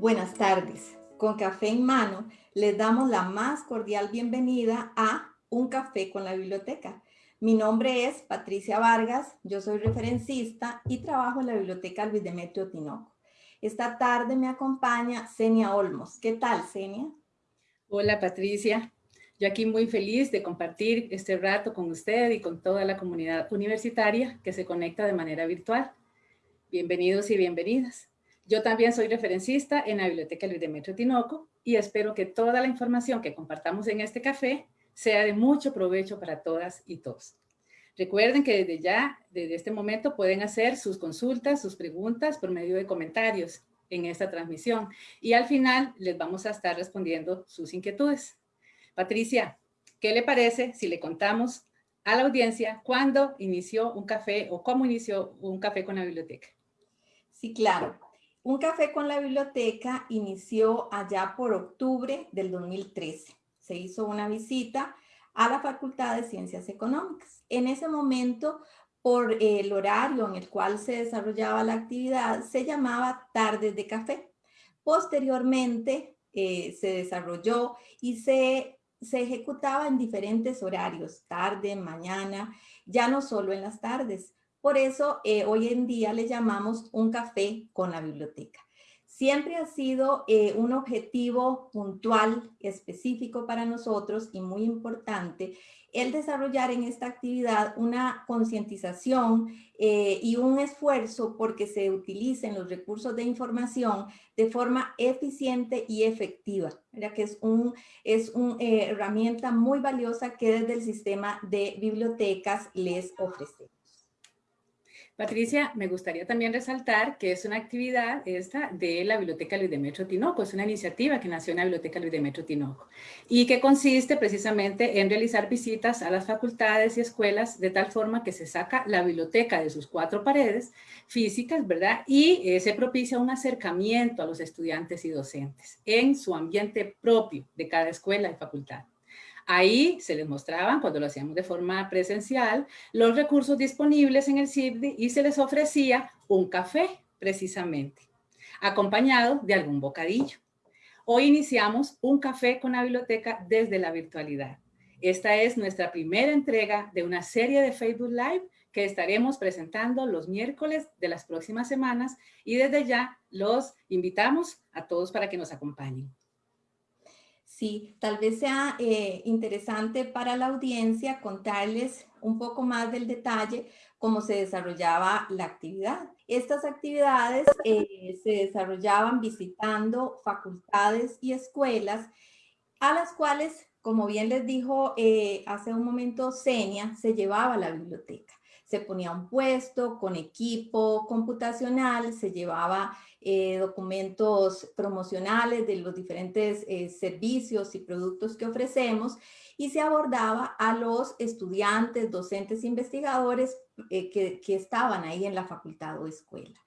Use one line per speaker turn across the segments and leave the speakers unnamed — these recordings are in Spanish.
Buenas tardes. Con café en mano, les damos la más cordial bienvenida a Un Café con la Biblioteca. Mi nombre es Patricia Vargas, yo soy referencista y trabajo en la Biblioteca Luis Demetrio Tinoco. Esta tarde me acompaña Senia Olmos. ¿Qué tal, Senia?
Hola, Patricia. Yo aquí muy feliz de compartir este rato con usted y con toda la comunidad universitaria que se conecta de manera virtual. Bienvenidos y bienvenidas. Yo también soy referencista en la Biblioteca Luis Demetrio Tinoco y espero que toda la información que compartamos en este café sea de mucho provecho para todas y todos. Recuerden que desde ya, desde este momento, pueden hacer sus consultas, sus preguntas por medio de comentarios en esta transmisión. Y al final les vamos a estar respondiendo sus inquietudes. Patricia, ¿qué le parece si le contamos a la audiencia cuándo inició un café o cómo inició un café con la biblioteca?
Sí, claro. Un café con la biblioteca inició allá por octubre del 2013. Se hizo una visita a la Facultad de Ciencias Económicas. En ese momento, por el horario en el cual se desarrollaba la actividad, se llamaba Tardes de Café. Posteriormente, eh, se desarrolló y se, se ejecutaba en diferentes horarios, tarde, mañana, ya no solo en las tardes. Por eso eh, hoy en día le llamamos un café con la biblioteca. Siempre ha sido eh, un objetivo puntual, específico para nosotros y muy importante el desarrollar en esta actividad una concientización eh, y un esfuerzo porque se utilicen los recursos de información de forma eficiente y efectiva, ya que es, un, es una herramienta muy valiosa que desde el sistema de bibliotecas les ofrecemos.
Patricia, me gustaría también resaltar que es una actividad esta de la Biblioteca Luis Demetrio Tinoco, es una iniciativa que nació en la Biblioteca Luis Demetrio Tinoco y que consiste precisamente en realizar visitas a las facultades y escuelas de tal forma que se saca la biblioteca de sus cuatro paredes físicas, ¿verdad? Y eh, se propicia un acercamiento a los estudiantes y docentes en su ambiente propio de cada escuela y facultad. Ahí se les mostraban, cuando lo hacíamos de forma presencial, los recursos disponibles en el CIBDI y se les ofrecía un café, precisamente, acompañado de algún bocadillo. Hoy iniciamos un café con la biblioteca desde la virtualidad. Esta es nuestra primera entrega de una serie de Facebook Live que estaremos presentando los miércoles de las próximas semanas y desde ya los invitamos a todos para que nos acompañen.
Sí, tal vez sea eh, interesante para la audiencia contarles un poco más del detalle cómo se desarrollaba la actividad. Estas actividades eh, se desarrollaban visitando facultades y escuelas a las cuales, como bien les dijo eh, hace un momento Senia, se llevaba la biblioteca se ponía un puesto con equipo computacional, se llevaba eh, documentos promocionales de los diferentes eh, servicios y productos que ofrecemos y se abordaba a los estudiantes, docentes, investigadores eh, que, que estaban ahí en la facultad o escuela.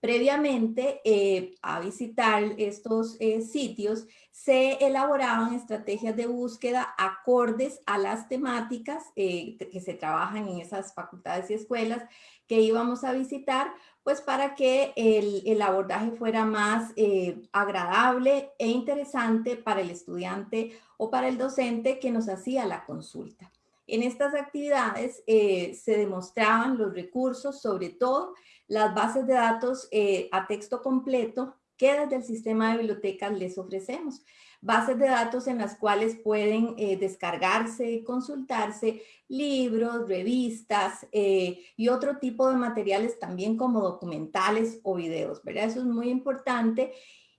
Previamente eh, a visitar estos eh, sitios, se elaboraban estrategias de búsqueda acordes a las temáticas eh, que se trabajan en esas facultades y escuelas que íbamos a visitar, pues para que el, el abordaje fuera más agradable e interesante para el estudiante o para el docente que nos hacía la consulta. En estas actividades se demostraban los recursos, sobre todo las bases de datos eh, a texto completo que desde el sistema de bibliotecas les ofrecemos. Bases de datos en las cuales pueden eh, descargarse consultarse libros, revistas eh, y otro tipo de materiales también como documentales o videos, ¿verdad? Eso es muy importante.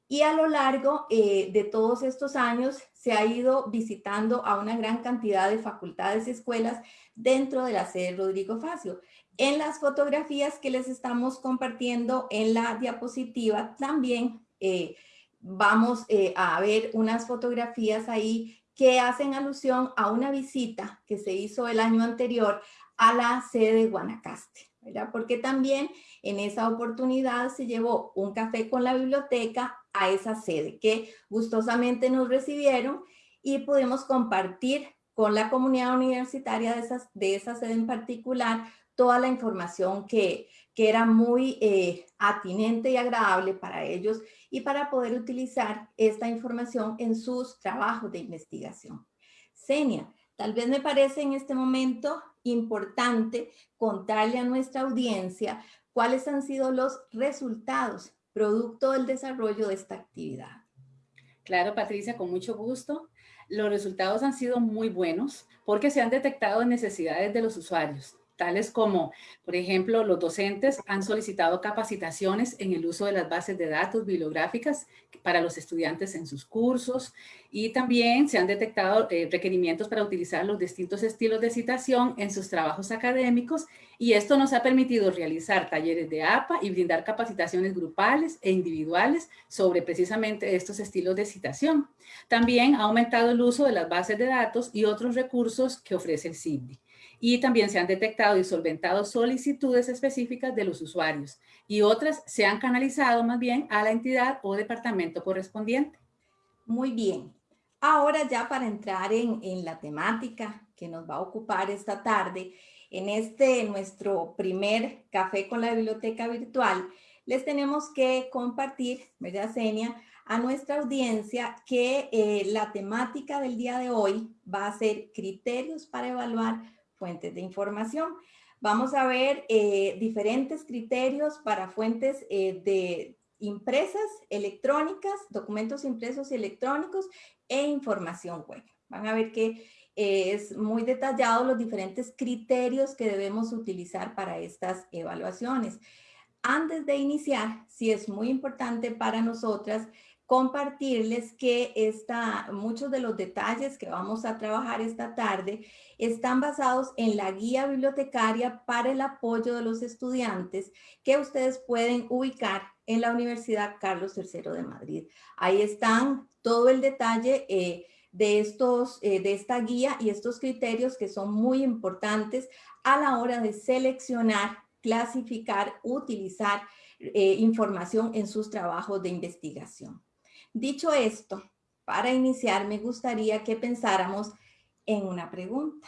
Y a lo largo de todos estos años se ha ido visitando a una gran cantidad de facultades y escuelas dentro de la sede Rodrigo Facio. En las fotografías que les estamos compartiendo en la diapositiva también eh, vamos eh, a ver unas fotografías ahí que hacen alusión a una visita que se hizo el año anterior a la sede de Guanacaste, ¿verdad? Porque también en esa oportunidad se llevó un café con la biblioteca a esa sede que gustosamente nos recibieron y pudimos compartir con la comunidad universitaria de, esas, de esa sede en particular toda la información que, que era muy eh, atinente y agradable para ellos y para poder utilizar esta información en sus trabajos de investigación. Senia, tal vez me parece en este momento importante contarle a nuestra audiencia cuáles han sido los resultados producto del desarrollo de esta actividad.
Claro, Patricia, con mucho gusto. Los resultados han sido muy buenos porque se han detectado necesidades de los usuarios tales como, por ejemplo, los docentes han solicitado capacitaciones en el uso de las bases de datos bibliográficas para los estudiantes en sus cursos y también se han detectado eh, requerimientos para utilizar los distintos estilos de citación en sus trabajos académicos y esto nos ha permitido realizar talleres de APA y brindar capacitaciones grupales e individuales sobre precisamente estos estilos de citación. También ha aumentado el uso de las bases de datos y otros recursos que ofrece el CIDI y también se han detectado y solventado solicitudes específicas de los usuarios y otras se han canalizado más bien a la entidad o departamento correspondiente.
Muy bien. Ahora ya para entrar en, en la temática que nos va a ocupar esta tarde, en este nuestro primer café con la biblioteca virtual, les tenemos que compartir, ¿verdad, Senia? A nuestra audiencia que eh, la temática del día de hoy va a ser criterios para evaluar fuentes de información. Vamos a ver eh, diferentes criterios para fuentes eh, de impresas, electrónicas, documentos impresos y electrónicos e información web. Van a ver que eh, es muy detallado los diferentes criterios que debemos utilizar para estas evaluaciones. Antes de iniciar, sí es muy importante para nosotras compartirles que muchos de los detalles que vamos a trabajar esta tarde están basados en la guía bibliotecaria para el apoyo de los estudiantes que ustedes pueden ubicar en la Universidad Carlos III de Madrid. Ahí están todo el detalle eh, de, estos, eh, de esta guía y estos criterios que son muy importantes a la hora de seleccionar, clasificar, utilizar eh, información en sus trabajos de investigación. Dicho esto, para iniciar me gustaría que pensáramos en una pregunta.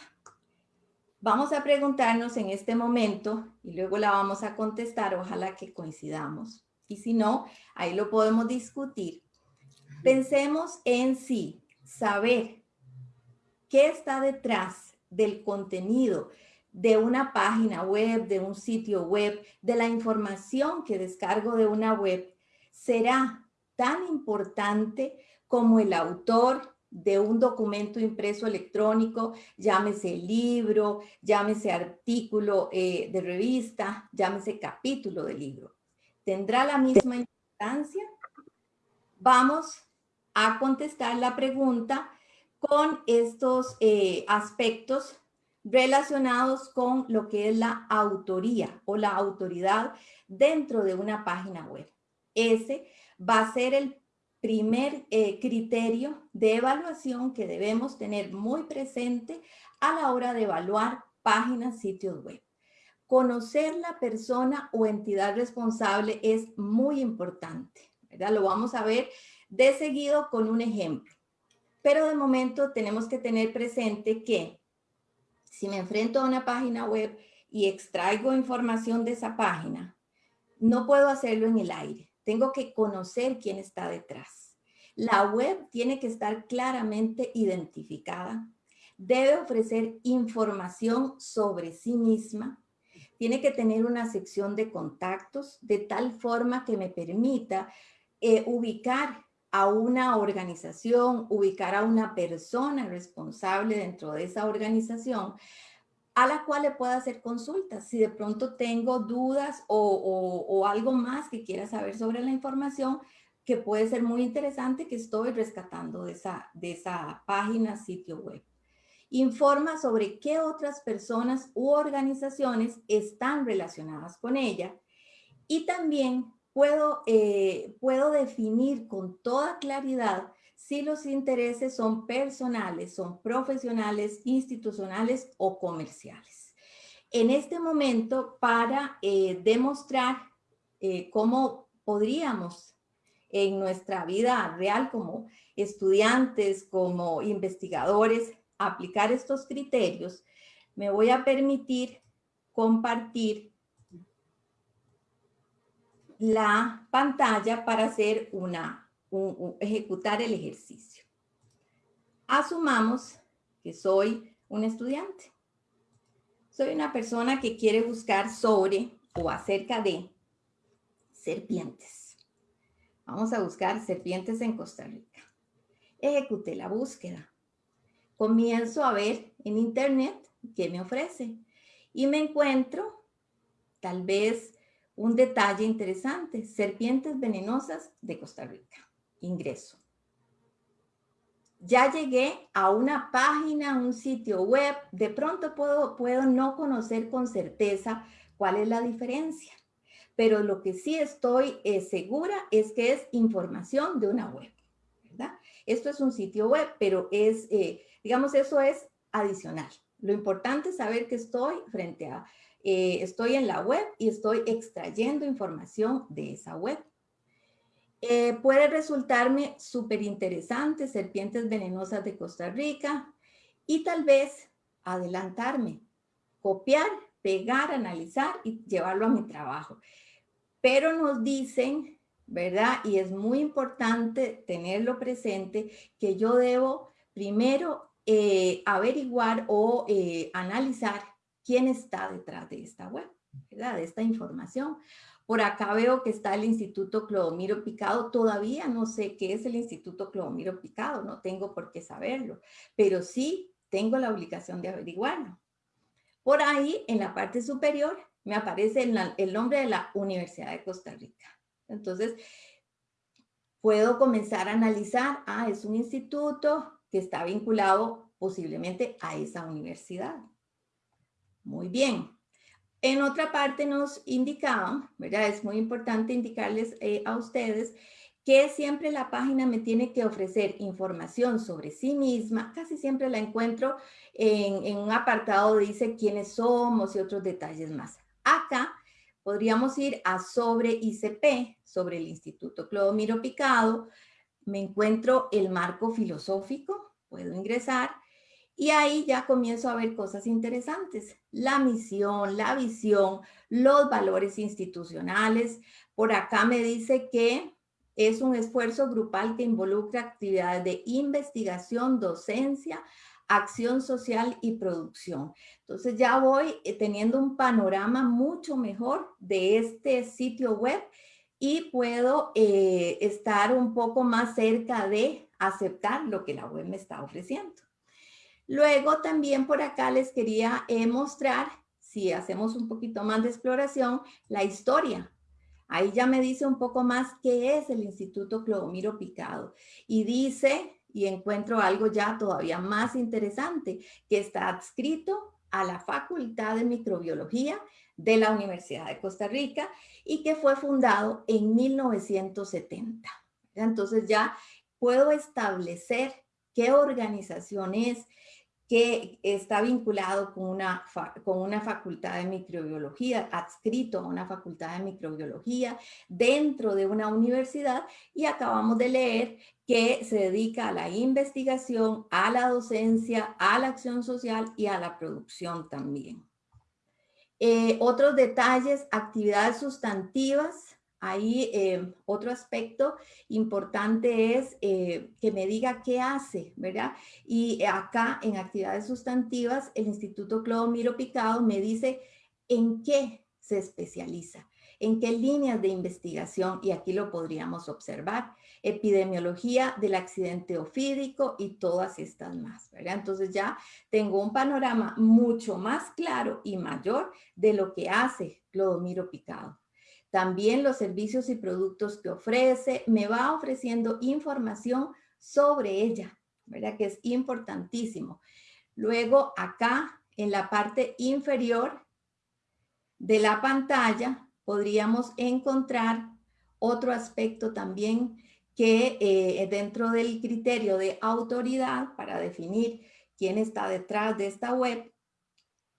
Vamos a preguntarnos en este momento y luego la vamos a contestar, ojalá que coincidamos. Y si no, ahí lo podemos discutir. Pensemos en sí, saber qué está detrás del contenido de una página web, de un sitio web, de la información que descargo de una web, será tan importante como el autor de un documento impreso electrónico, llámese libro, llámese artículo eh, de revista, llámese capítulo de libro. ¿Tendrá la misma importancia? Vamos a contestar la pregunta con estos eh, aspectos relacionados con lo que es la autoría o la autoridad dentro de una página web. Ese va a ser el primer eh, criterio de evaluación que debemos tener muy presente a la hora de evaluar páginas, sitios web. Conocer la persona o entidad responsable es muy importante, ¿verdad? Lo vamos a ver de seguido con un ejemplo. Pero de momento tenemos que tener presente que si me enfrento a una página web y extraigo información de esa página, no puedo hacerlo en el aire. Tengo que conocer quién está detrás. La web tiene que estar claramente identificada. Debe ofrecer información sobre sí misma. Tiene que tener una sección de contactos de tal forma que me permita eh, ubicar a una organización, ubicar a una persona responsable dentro de esa organización a la cual le pueda hacer consultas. Si de pronto tengo dudas o, algo más que quiera saber sobre la información, que puede ser muy interesante que estoy rescatando de esa, de esa página, sitio web. Informa sobre qué otras personas u organizaciones están relacionadas con ella y también puedo, eh, puedo definir con toda claridad si los intereses son personales, son profesionales, institucionales o comerciales. En este momento, para eh, demostrar eh, cómo podríamos en nuestra vida real como estudiantes, como investigadores, aplicar estos criterios, me voy a permitir compartir la pantalla para hacer una, ejecutar el ejercicio. Asumamos que soy un estudiante. Soy una persona que quiere buscar sobre o acerca de serpientes. Vamos a buscar serpientes en Costa Rica. Ejecuté la búsqueda. Comienzo a ver en internet qué me ofrece y me encuentro tal vez un detalle interesante, serpientes venenosas de Costa Rica. Ingreso. Ya llegué a una página, un sitio web, de pronto puedo, puedo no conocer con certeza cuál es la diferencia, pero lo que sí estoy eh, segura es que es información de una web. Esto es un sitio web, pero es, eh, digamos, eso es adicional. Lo importante es saber que estoy frente a eh, estoy en la web y estoy extrayendo información de esa web. Eh, puede resultarme súper interesante serpientes venenosas de Costa Rica y tal vez adelantarme, copiar, pegar, analizar y llevarlo a mi trabajo. Pero nos dicen, ¿verdad? Y es muy importante tenerlo presente que yo debo primero eh, averiguar o analizar quién está detrás de esta web, ¿verdad? De esta información. Por acá veo que está el Instituto Clodomiro Picado. Todavía no sé qué es el Instituto Clodomiro Picado, no tengo por qué saberlo, pero sí tengo la obligación de averiguarlo. Por ahí, en la parte superior, me aparece el, nombre de la Universidad de Costa Rica. Entonces, puedo comenzar a analizar, ah, es un instituto que está vinculado posiblemente a esa universidad. Muy bien. En otra parte nos indicaban, ¿verdad? Es muy importante indicarles eh, a ustedes que siempre la página me tiene que ofrecer información sobre sí misma. Casi siempre la encuentro en, en un apartado dice quiénes somos y otros detalles más. Acá podríamos ir a sobre ICP, sobre el Instituto Clodomiro Picado. Me encuentro el marco filosófico, puedo ingresar y ahí ya comienzo a ver cosas interesantes. La misión, la visión, los valores institucionales. Por acá me dice que es un esfuerzo grupal que involucra actividades de investigación, docencia, acción social y producción. Entonces ya voy eh, teniendo un panorama mucho mejor de este sitio web y puedo eh, estar un poco más cerca de aceptar lo que la web me está ofreciendo. Luego también por acá les quería eh, mostrar, si hacemos un poquito más de exploración, la historia. Ahí ya me dice un poco más qué es el Instituto Clodomiro Picado. Y dice, y encuentro algo ya todavía más interesante, que está adscrito a la Facultad de Microbiología de la Universidad de Costa Rica y que fue fundado en 1970. Entonces ya puedo establecer qué organización es, que está vinculado con una, con una facultad de microbiología, adscrito a una facultad de microbiología dentro de una universidad y acabamos de leer que se dedica a la investigación, a la docencia, a la acción social y a la producción también. Eh, otros detalles, actividades sustantivas, Ahí eh, otro aspecto importante es eh, que me diga qué hace, ¿verdad? Y acá en actividades sustantivas, el Instituto Clodomiro Picado me dice en qué se especializa, en qué líneas de investigación, y aquí lo podríamos observar, epidemiología del accidente ofídico y todas estas más, ¿verdad? Entonces ya tengo un panorama mucho más claro y mayor de lo que hace Clodomiro Picado también los servicios y productos que ofrece, me va ofreciendo información sobre ella, ¿verdad? Que es importantísimo. Luego acá en la parte inferior de la pantalla podríamos encontrar otro aspecto también que eh, dentro del criterio de autoridad para definir quién está detrás de esta web,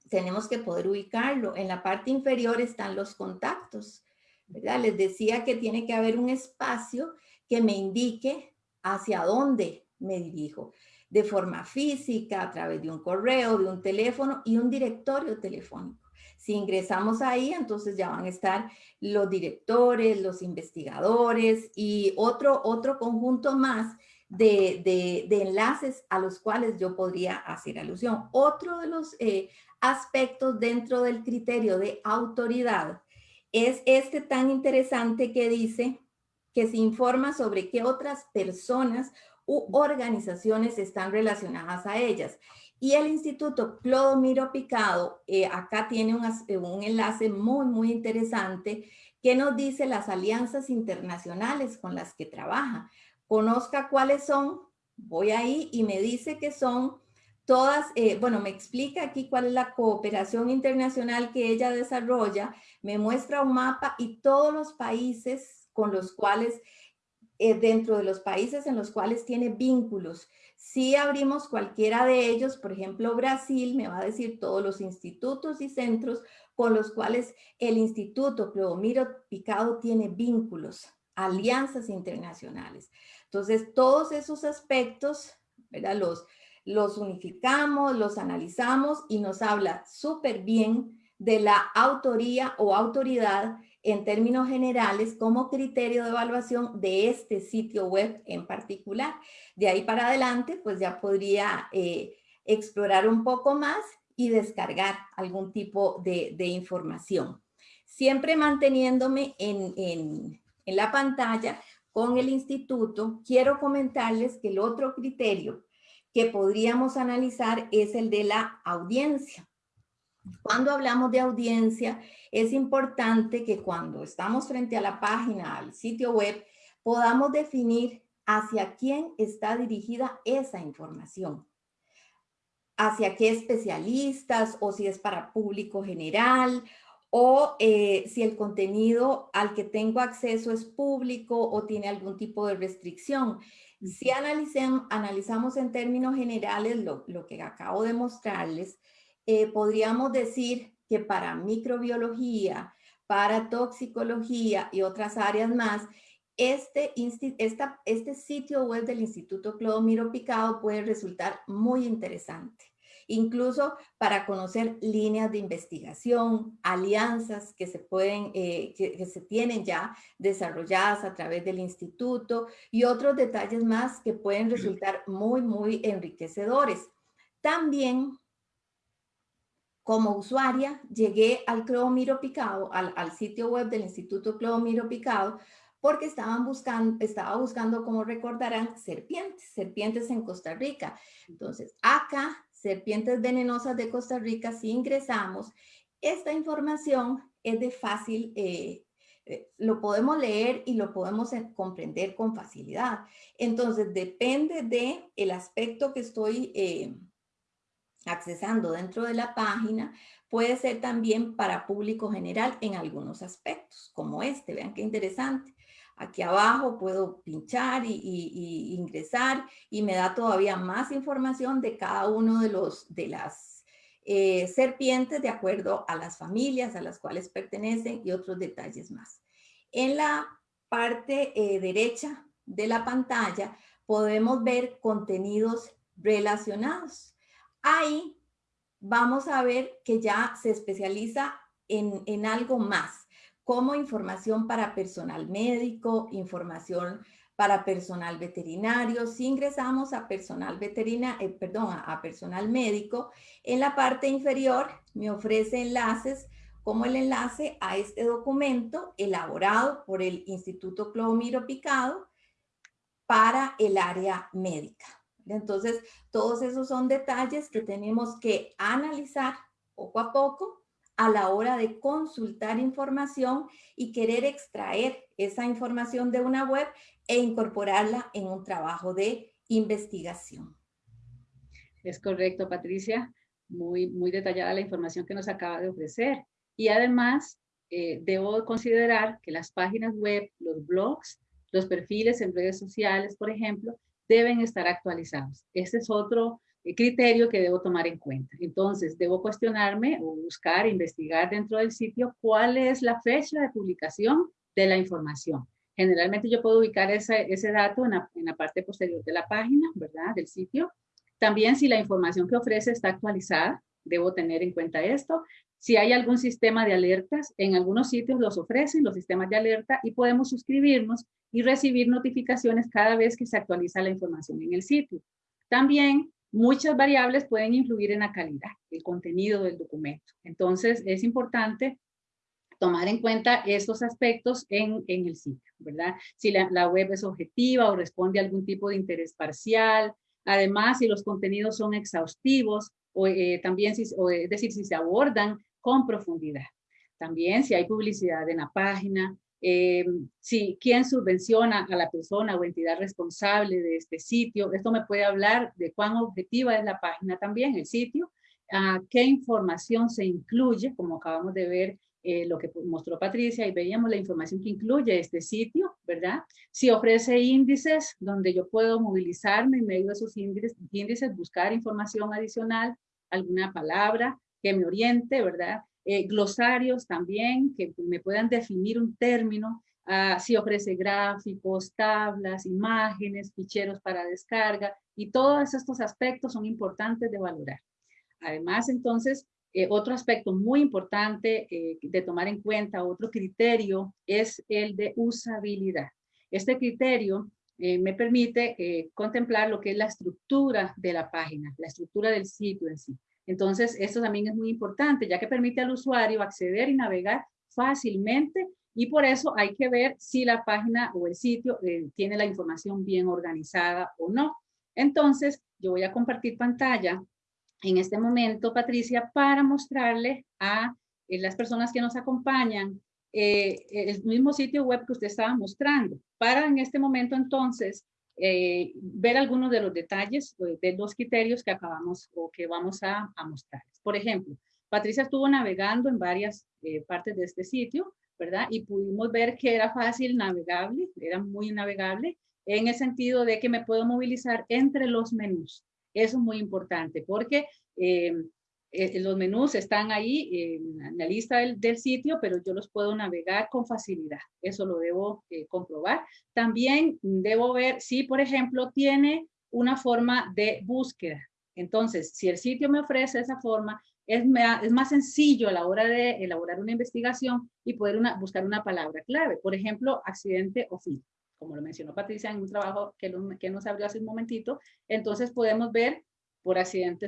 tenemos que poder ubicarlo. En la parte inferior están los contactos. Les decía que tiene que haber un espacio que me indique hacia dónde me dirijo, de forma física, a través de un correo, de un teléfono y un directorio telefónico. Si ingresamos ahí, entonces ya van a estar los directores, los investigadores y otro, otro conjunto más de, enlaces a los cuales yo podría hacer alusión. Otro de los eh, aspectos dentro del criterio de autoridad es este tan interesante que dice que se informa sobre qué otras personas u organizaciones están relacionadas a ellas. Y el Instituto Clodomiro Picado, eh, acá tiene un, un enlace muy, muy interesante que nos dice las alianzas internacionales con las que trabaja conozca cuáles son, voy ahí y me dice que son todas, eh, bueno, me explica aquí cuál es la cooperación internacional que ella desarrolla, me muestra un mapa y todos los países con los cuales, eh, dentro de los países en los cuales tiene vínculos. Si abrimos cualquiera de ellos, por ejemplo, Brasil, me va a decir todos los institutos y centros con los cuales el Instituto Clodomiro Picado tiene vínculos, alianzas internacionales. Entonces, todos esos aspectos, ¿verdad? Los, los unificamos, los analizamos y nos habla súper bien de la autoría o autoridad en términos generales como criterio de evaluación de este sitio web en particular. De ahí para adelante, pues ya podría eh, explorar un poco más y descargar algún tipo de, información. Siempre manteniéndome en, en, en la pantalla con el instituto, quiero comentarles que el otro criterio que podríamos analizar es el de la audiencia. Cuando hablamos de audiencia, es importante que cuando estamos frente a la página, al sitio web, podamos definir hacia quién está dirigida esa información. Hacia qué especialistas o si es para público general o eh, si el contenido al que tengo acceso es público o tiene algún tipo de restricción. Si analizamos en términos generales lo, que acabo de mostrarles, eh, podríamos decir que para microbiología, para toxicología y otras áreas más, este, este sitio web del Instituto Clodomiro Picado puede resultar muy interesante incluso para conocer líneas de investigación, alianzas que se pueden, eh, que, se tienen ya desarrolladas a través del instituto y otros detalles más que pueden resultar muy, muy enriquecedores. También como usuaria llegué al Clodomiro Picado, al, sitio web del Instituto Clodomiro Picado, porque estaban buscando, estaba buscando, como recordarán, serpientes, serpientes en Costa Rica. Entonces, acá serpientes venenosas de Costa Rica, si ingresamos, esta información es de fácil, eh, eh, lo podemos leer y lo podemos comprender con facilidad. Entonces, depende de el aspecto que estoy eh, accesando dentro de la página, puede ser también para público general en algunos aspectos, como este. Vean qué interesante. Aquí abajo puedo pinchar y, ingresar y me da todavía más información de cada uno de, los, de las eh, serpientes de acuerdo a las familias a las cuales pertenecen y otros detalles más. En la parte eh, derecha de la pantalla podemos ver contenidos relacionados. Ahí vamos a ver que ya se especializa en, en algo más como información para personal médico, información para personal veterinario. Si ingresamos a personal veterinario, eh, perdón, a, personal médico, en la parte inferior me ofrece enlaces como el enlace a este documento elaborado por el Instituto Clodomiro Picado para el área médica. Entonces, todos esos son detalles que tenemos que analizar poco a poco a la hora de consultar información y querer extraer esa información de una web e incorporarla en un trabajo de investigación.
Es correcto, Patricia. Muy, muy detallada la información que nos acaba de ofrecer. Y además, eh, debo considerar que las páginas web, los blogs, los perfiles en redes sociales, por ejemplo, deben estar actualizados. Este es otro criterio que debo tomar en cuenta. Entonces, debo cuestionarme o buscar, investigar dentro del sitio cuál es la fecha de publicación de la información. Generalmente yo puedo ubicar ese, ese dato en la, en la, parte posterior de la página, ¿verdad? Del sitio. También si la información que ofrece está actualizada, debo tener en cuenta esto. Si hay algún sistema de alertas, en algunos sitios los ofrecen los sistemas de alerta y podemos suscribirnos y recibir notificaciones cada vez que se actualiza la información en el sitio. También muchas variables pueden influir en la calidad, el contenido del documento. Entonces es importante tomar en cuenta estos aspectos en, el sitio, ¿verdad? Si la, web es objetiva o responde a algún tipo de interés parcial, además si los contenidos son exhaustivos, o eh, también, si, es decir, si se abordan con profundidad. También si hay publicidad en la página, eh, si quién subvenciona a la persona o entidad responsable de este sitio. Esto me puede hablar de cuán objetiva es la página también, el sitio, qué información se incluye, como acabamos de ver eh, lo que mostró Patricia y veíamos la información que incluye este sitio, ¿verdad? Si ofrece índices donde yo puedo movilizarme en medio de esos índices, buscar información adicional, alguna palabra que me oriente, ¿verdad? Eh, glosarios también que me puedan definir un término, uh, si ofrece gráficos, tablas, imágenes, ficheros para descarga y todos estos aspectos son importantes de valorar. Además, entonces, eh, otro aspecto muy importante eh, de tomar en cuenta, otro criterio, es el de usabilidad. Este criterio eh, me permite contemplar lo que es la estructura de la página, la estructura del sitio en sí. Entonces, esto también es muy importante, ya que permite al usuario acceder y navegar fácilmente y por eso hay que ver si la página o el sitio tiene la información bien organizada o no. Entonces, yo voy a compartir pantalla en este momento, Patricia, para mostrarle a eh, las personas que nos acompañan eh, el mismo sitio web que usted estaba mostrando, para en este momento entonces eh, ver algunos de los detalles de los criterios que acabamos o que vamos a, a mostrar. Por ejemplo, Patricia estuvo navegando en varias partes de este sitio, ¿verdad? Y pudimos ver que era fácil navegable, era muy navegable, en el sentido de que me puedo movilizar entre los menús. Eso es muy importante porque eh, eh, los menús están ahí en la lista del, sitio, pero yo los puedo navegar con facilidad. Eso lo debo eh, comprobar. También debo ver si, por ejemplo, tiene una forma de búsqueda. Entonces, si el sitio me ofrece esa forma, es, es más sencillo a la hora de elaborar una investigación y poder buscar una palabra clave. Por ejemplo, accidente o fin como lo mencionó Patricia en un trabajo que, que nos abrió hace un momentito, entonces podemos ver por accidente,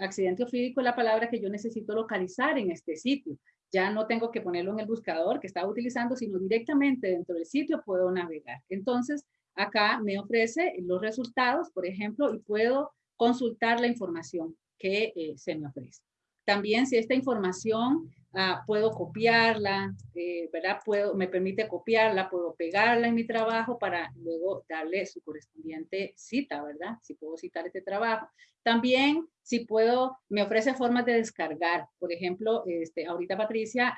accidente ofídico la palabra que yo necesito localizar en este sitio. Ya no tengo que ponerlo en el buscador que estaba utilizando, sino directamente dentro del sitio puedo navegar. Entonces, acá me ofrece los resultados, por ejemplo, y puedo consultar la información que eh, se me ofrece. También si esta información Ah, puedo copiarla, eh, ¿verdad? Puedo, me permite copiarla, puedo pegarla en mi trabajo para luego darle su correspondiente cita, ¿verdad? Si puedo citar este trabajo. También, si puedo, me ofrece formas de descargar. Por ejemplo, este, ahorita Patricia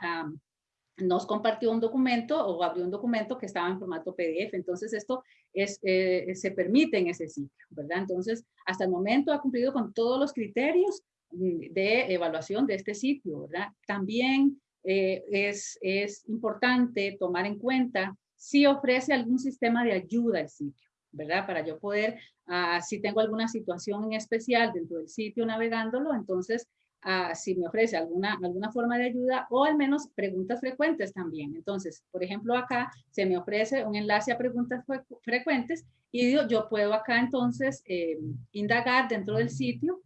nos compartió un documento o abrió un documento que estaba en formato PDF. Entonces, esto es, eh, se permite en ese sitio, ¿verdad? Entonces, hasta el momento ha cumplido con todos los criterios de evaluación de este sitio, ¿verdad? También eh, es, es importante tomar en cuenta si ofrece algún sistema de ayuda al sitio, ¿verdad? Para yo poder, uh, si tengo alguna situación en especial dentro del sitio navegándolo, entonces, uh, si me ofrece alguna, alguna forma de ayuda o al menos preguntas frecuentes también. Entonces, por ejemplo, acá se me ofrece un enlace a preguntas frecuentes y yo, yo puedo acá entonces eh, indagar dentro del sitio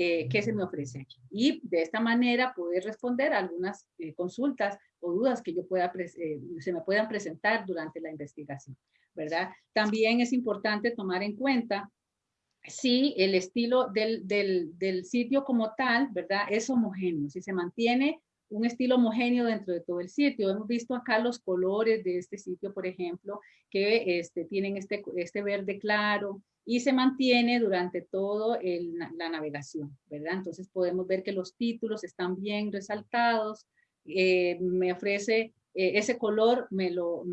eh, qué se me ofrece aquí. Y de esta manera poder responder a algunas eh, consultas o dudas que yo pueda eh, se me puedan presentar durante la investigación, ¿verdad? También es importante tomar en cuenta si el estilo del, del, sitio como tal, ¿verdad? Es homogéneo, si se mantiene un estilo homogéneo dentro de todo el sitio. Hemos visto acá los colores de este sitio, por ejemplo, que este, tienen este, este verde claro, y se mantiene durante todo la navegación, ¿verdad? Entonces podemos ver que los títulos están bien resaltados, eh, me ofrece eh, ese color, me lo,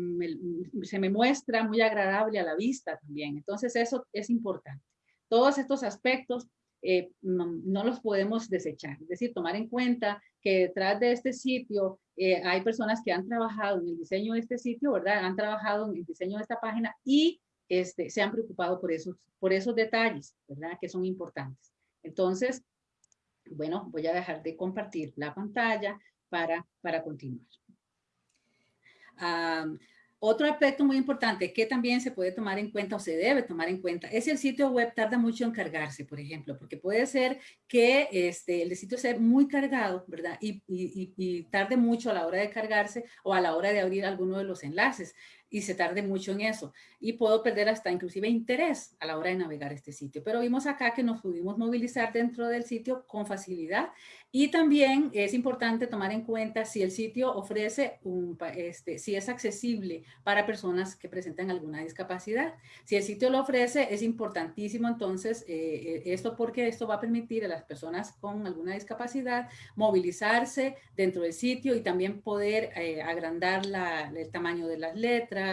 se me muestra muy agradable a la vista también, entonces eso es importante. Todos estos aspectos eh, no, los podemos desechar, es decir, tomar en cuenta que detrás de este sitio hay personas que han trabajado en el diseño de este sitio, ¿verdad? Han trabajado en el diseño de esta página y este, se han preocupado por esos, por esos detalles, ¿verdad? Que son importantes. Entonces, Bueno, voy a dejar de compartir la pantalla para, para continuar. Otro aspecto muy importante que también se puede tomar en cuenta o se debe tomar en cuenta es el sitio web tarda mucho en cargarse, por ejemplo, porque puede ser que este, el sitio sea muy cargado, ¿verdad? Y, y, tarde mucho a la hora de cargarse o a la hora de abrir alguno de los enlaces y se tarde mucho en eso. Y puedo perder hasta inclusive interés a la hora de navegar este sitio. Pero vimos acá que nos pudimos movilizar dentro del sitio con facilidad. Y también es importante tomar en cuenta si el sitio ofrece, un, este, si es accesible para personas que presentan alguna discapacidad. Si el sitio lo ofrece, es importantísimo entonces eh, eh, esto porque esto va a permitir a las personas con alguna discapacidad movilizarse dentro del sitio y también poder eh, agrandar la, el tamaño de las letras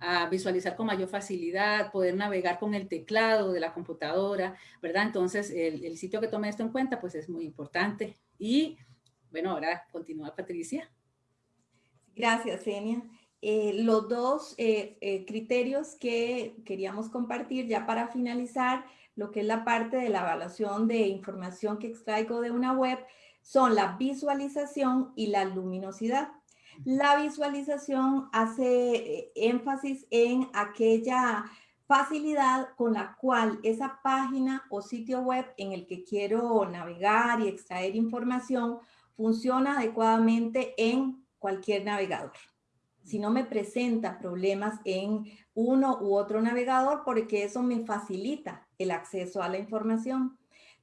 a visualizar con mayor facilidad, poder navegar con el teclado de la computadora, ¿verdad? Entonces, el, sitio que tome esto en cuenta, pues es muy importante. Y, bueno, ahora continúa Patricia.
Gracias, Enia. Eh, los dos eh, eh, criterios que queríamos compartir ya para finalizar lo que es la parte de la evaluación de información que extraigo de una web son la visualización y la luminosidad. La visualización hace eh, énfasis en aquella facilidad con la cual esa página o sitio web en el que quiero navegar y extraer información funciona adecuadamente en cualquier navegador. Si no me presenta problemas en uno u otro navegador, porque eso me facilita el acceso a la información.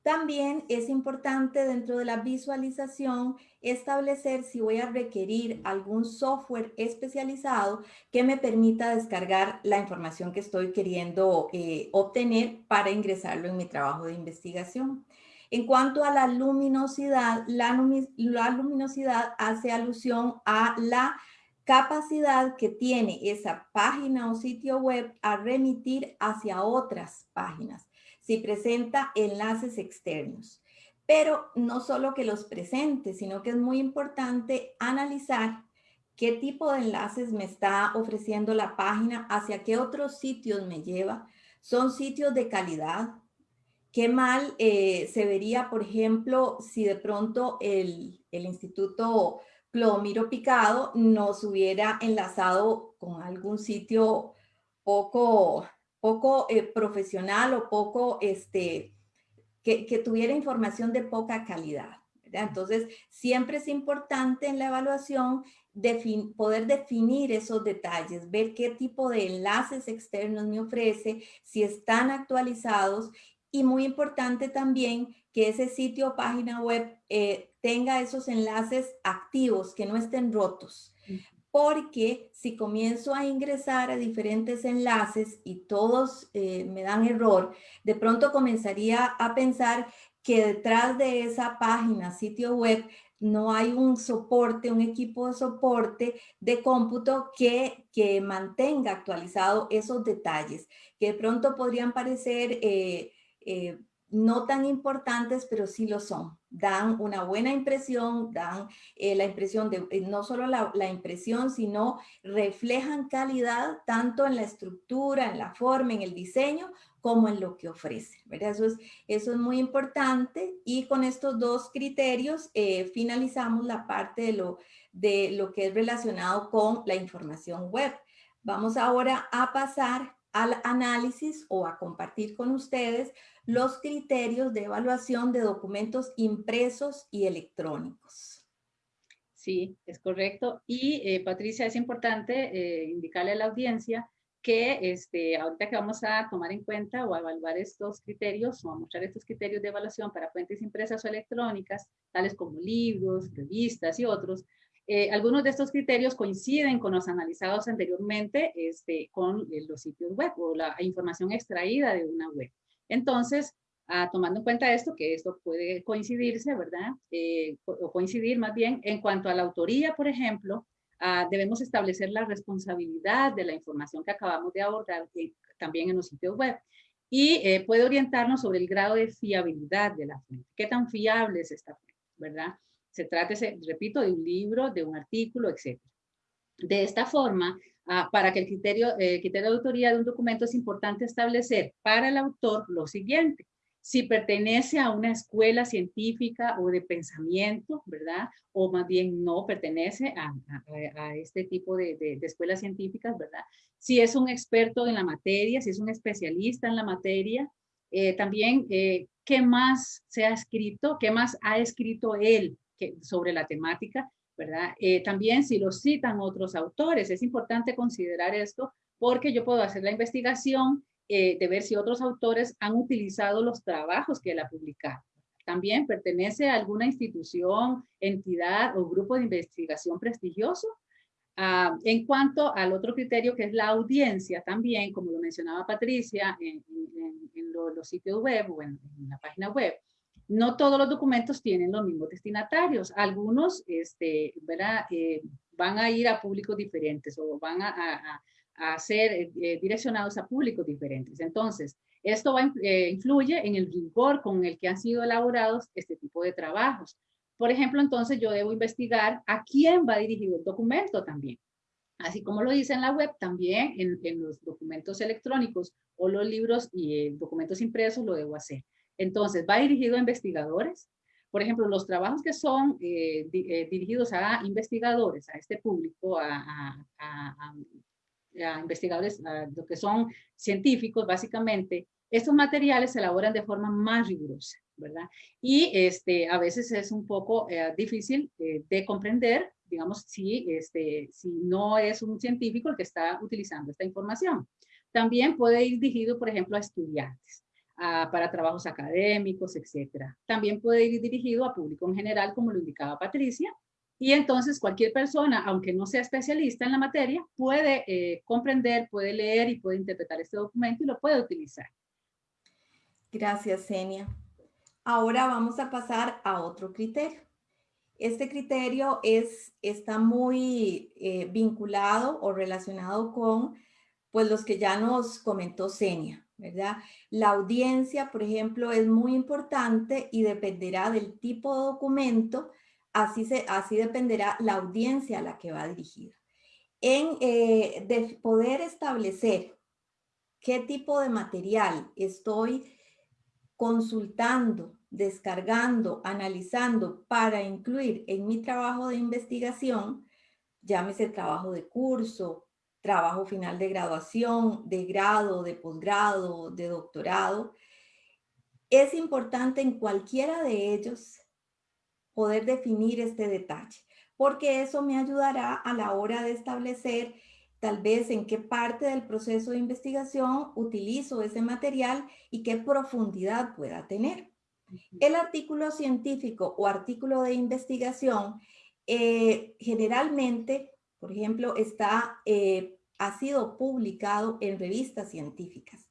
También es importante dentro de la visualización establecer si voy a requerir algún software especializado que me permita descargar la información que estoy queriendo eh, obtener para ingresarlo en mi trabajo de investigación. En cuanto a la luminosidad, la, la luminosidad hace alusión a la capacidad que tiene esa página o sitio web a remitir hacia otras páginas si presenta enlaces externos. Pero no solo que los presente, sino que es muy importante analizar qué tipo de enlaces me está ofreciendo la página, hacia qué otros sitios me lleva. Son sitios de calidad. Qué mal eh, se vería, por ejemplo, si de pronto el, el Instituto Clomiro Picado nos hubiera enlazado con algún sitio poco poco eh, profesional o poco, este, que, tuviera información de poca calidad. Entonces, siempre es importante en la evaluación poder definir esos detalles, ver qué tipo de enlaces externos me ofrece, si están actualizados y muy importante también que ese sitio o página web eh, tenga esos enlaces activos, que no estén rotos porque si comienzo a ingresar a diferentes enlaces y todos eh, me dan error, de pronto comenzaría a pensar que detrás de esa página, sitio web, no hay un soporte, un equipo de soporte de cómputo que, que mantenga actualizado esos detalles, que de pronto podrían parecer eh, eh, no tan importantes, pero sí lo son. Dan una buena impresión, dan eh, la impresión de, eh, no solo la, impresión, sino reflejan calidad tanto en la estructura, en la forma, en el diseño, como en lo que ofrece. Eso, es, eso es muy importante y con estos dos criterios eh, finalizamos la parte de lo, de lo que es relacionado con la información web. Vamos ahora a pasar al análisis o a compartir con ustedes los criterios de evaluación de documentos impresos y electrónicos.
Sí, es correcto. Y eh, Patricia, es importante eh, indicarle a la audiencia que este, ahorita que vamos a tomar en cuenta o a evaluar estos criterios o a mostrar estos criterios de evaluación para fuentes impresas o electrónicas, tales como libros, revistas y otros, eh, algunos de estos criterios coinciden con los analizados anteriormente este, con los sitios web o la información extraída de una web. Entonces, ah, tomando en cuenta esto, que esto puede coincidirse, ¿verdad? Eh, o coincidir más bien en cuanto a la autoría, por ejemplo, ah, debemos establecer la responsabilidad de la información que acabamos de abordar eh, también en los sitios web. Y eh, puede orientarnos sobre el grado de fiabilidad de la fuente. ¿Qué tan fiable es esta fuente? ¿Verdad? Se trata, repito, de un libro, de un artículo, etc. De esta forma, Ah, para que el criterio, eh, criterio de autoría de un documento es importante establecer para el autor lo siguiente. si pertenece a una escuela científica o de pensamiento, ¿verdad? O más bien no pertenece a, este tipo de, escuelas científicas, ¿verdad? Si es un experto en la materia, si es un especialista en la materia, eh, también eh, qué más se ha escrito, qué más ha escrito él sobre la temática, ¿verdad? Eh, también si lo citan otros autores, es importante considerar esto porque yo puedo hacer la investigación eh, de ver si otros autores han utilizado los trabajos que él ha publicado. También pertenece a alguna institución, entidad o grupo de investigación prestigioso. Ah, en cuanto al otro criterio que es la audiencia, también, como lo mencionaba Patricia, en, los sitios web o en, la página web, no todos los documentos tienen los mismos destinatarios. Algunos este, eh, van a ir a públicos diferentes o van a ser eh, eh, direccionados a públicos diferentes. Entonces, esto va, eh, influye en el rigor con el que han sido elaborados este tipo de trabajos. Por ejemplo, entonces yo debo investigar a quién va dirigido el documento también. Así como lo dice en la web, también en, en los documentos electrónicos o los libros y documentos impresos lo debo hacer. Entonces, va dirigido a investigadores. Por ejemplo, los trabajos que son dirigidos a investigadores, a este público, a, a a investigadores, lo que son científicos básicamente, estos materiales se elaboran de forma más rigurosa, ¿verdad? Y este, a veces es un poco eh, difícil eh, de comprender, digamos, si, este, si no es un científico el que está utilizando esta información. También puede ir dirigido, por ejemplo, a estudiantes, para trabajos académicos, etcétera. También puede ir dirigido a público en general, como lo indicaba Patricia, y entonces cualquier persona, aunque no sea especialista en la materia, puede eh, comprender, puede leer y puede interpretar este documento y lo puede utilizar.
Gracias, Senia. Ahora vamos a pasar a otro criterio. Este criterio es, está muy eh, vinculado o relacionado con pues, los que ya nos comentó Senia, ¿verdad? La audiencia, por ejemplo, es muy importante y dependerá del tipo de documento así, se, así dependerá la audiencia a la que va dirigida. En eh, de poder establecer qué tipo de material estoy consultando, descargando, analizando para incluir en mi trabajo de investigación, llámese trabajo de curso, trabajo final de graduación, de grado, de posgrado, de doctorado, es importante en cualquiera de ellos poder definir este detalle, porque eso me ayudará a la hora de establecer tal vez en qué parte del proceso de investigación utilizo ese material y qué profundidad pueda tener. El artículo científico o artículo de investigación eh, generalmente, por ejemplo, está, eh, ha sido publicado en revistas científicas.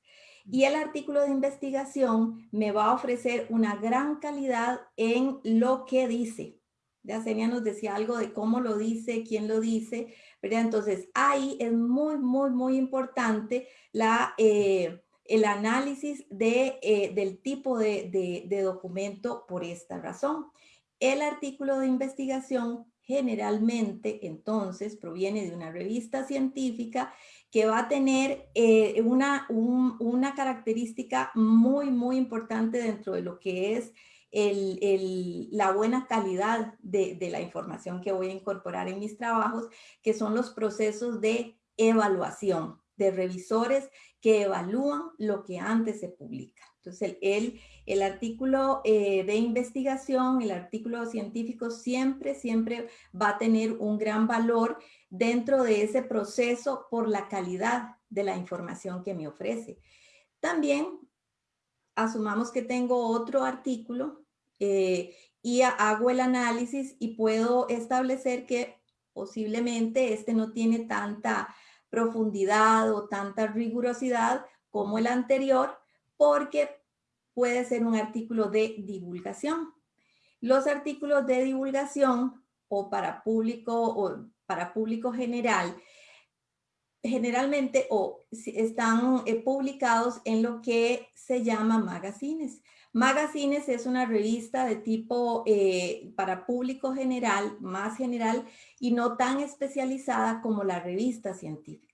Y el artículo de investigación me va a ofrecer una gran calidad en lo que dice. Ya Senia nos decía algo de cómo lo dice, quién lo dice, ¿verdad? Entonces ahí es muy, muy, muy importante la, eh, el análisis de, eh, del tipo de, de documento por esta razón. El artículo de investigación generalmente entonces proviene de una revista científica que va a tener eh, una, una característica muy, muy importante dentro de lo que es el, la buena calidad de, de, la información que voy a incorporar en mis trabajos, que son los procesos de evaluación, de revisores que evalúan lo que antes se publica. Entonces, el, el, artículo eh, de investigación, el artículo científico siempre, siempre va a tener un gran valor dentro de ese proceso por la calidad de la información que me ofrece. También asumamos que tengo otro artículo eh, y hago el análisis y puedo establecer que posiblemente este no tiene tanta profundidad o tanta rigurosidad como el anterior porque puede ser un artículo de divulgación. Los artículos de divulgación o para público o para público general, generalmente o están eh, publicados en lo que se llama magazines. Magazines es una revista de tipo eh, para público general, más general y no tan especializada como la revista científica.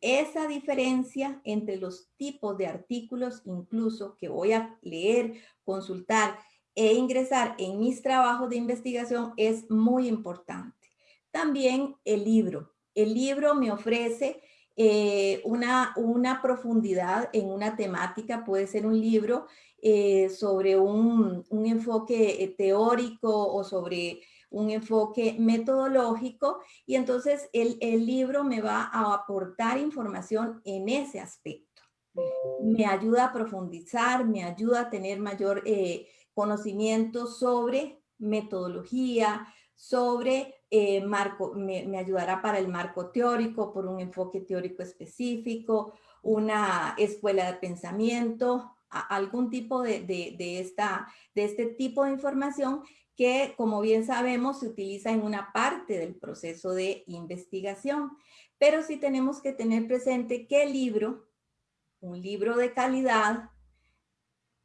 Esa diferencia entre los tipos de artículos incluso que voy a leer, consultar e ingresar en mis trabajos de investigación es muy importante. También el libro. El libro me ofrece eh, una, una profundidad en una temática, puede ser un libro eh, sobre un, un enfoque eh, teórico o sobre un enfoque metodológico y entonces el, el, libro me va a aportar información en ese aspecto. Me ayuda a profundizar, me ayuda a tener mayor eh, conocimiento sobre metodología, sobre eh, marco, me, ayudará para el marco teórico, por un enfoque teórico específico, una escuela de pensamiento, algún tipo de, de, de, esta, de este tipo de información que, como bien sabemos, se utiliza en una parte del proceso de investigación. Pero sí tenemos que tener presente que el libro, un libro de calidad,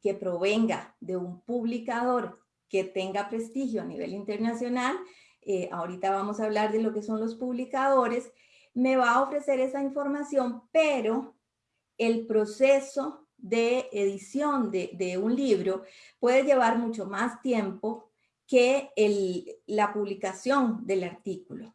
que provenga de un publicador que tenga prestigio a nivel internacional, eh, ahorita vamos a hablar de lo que son los publicadores, me va a ofrecer esa información, pero el proceso de edición de, de un libro puede llevar mucho más tiempo que la publicación del artículo.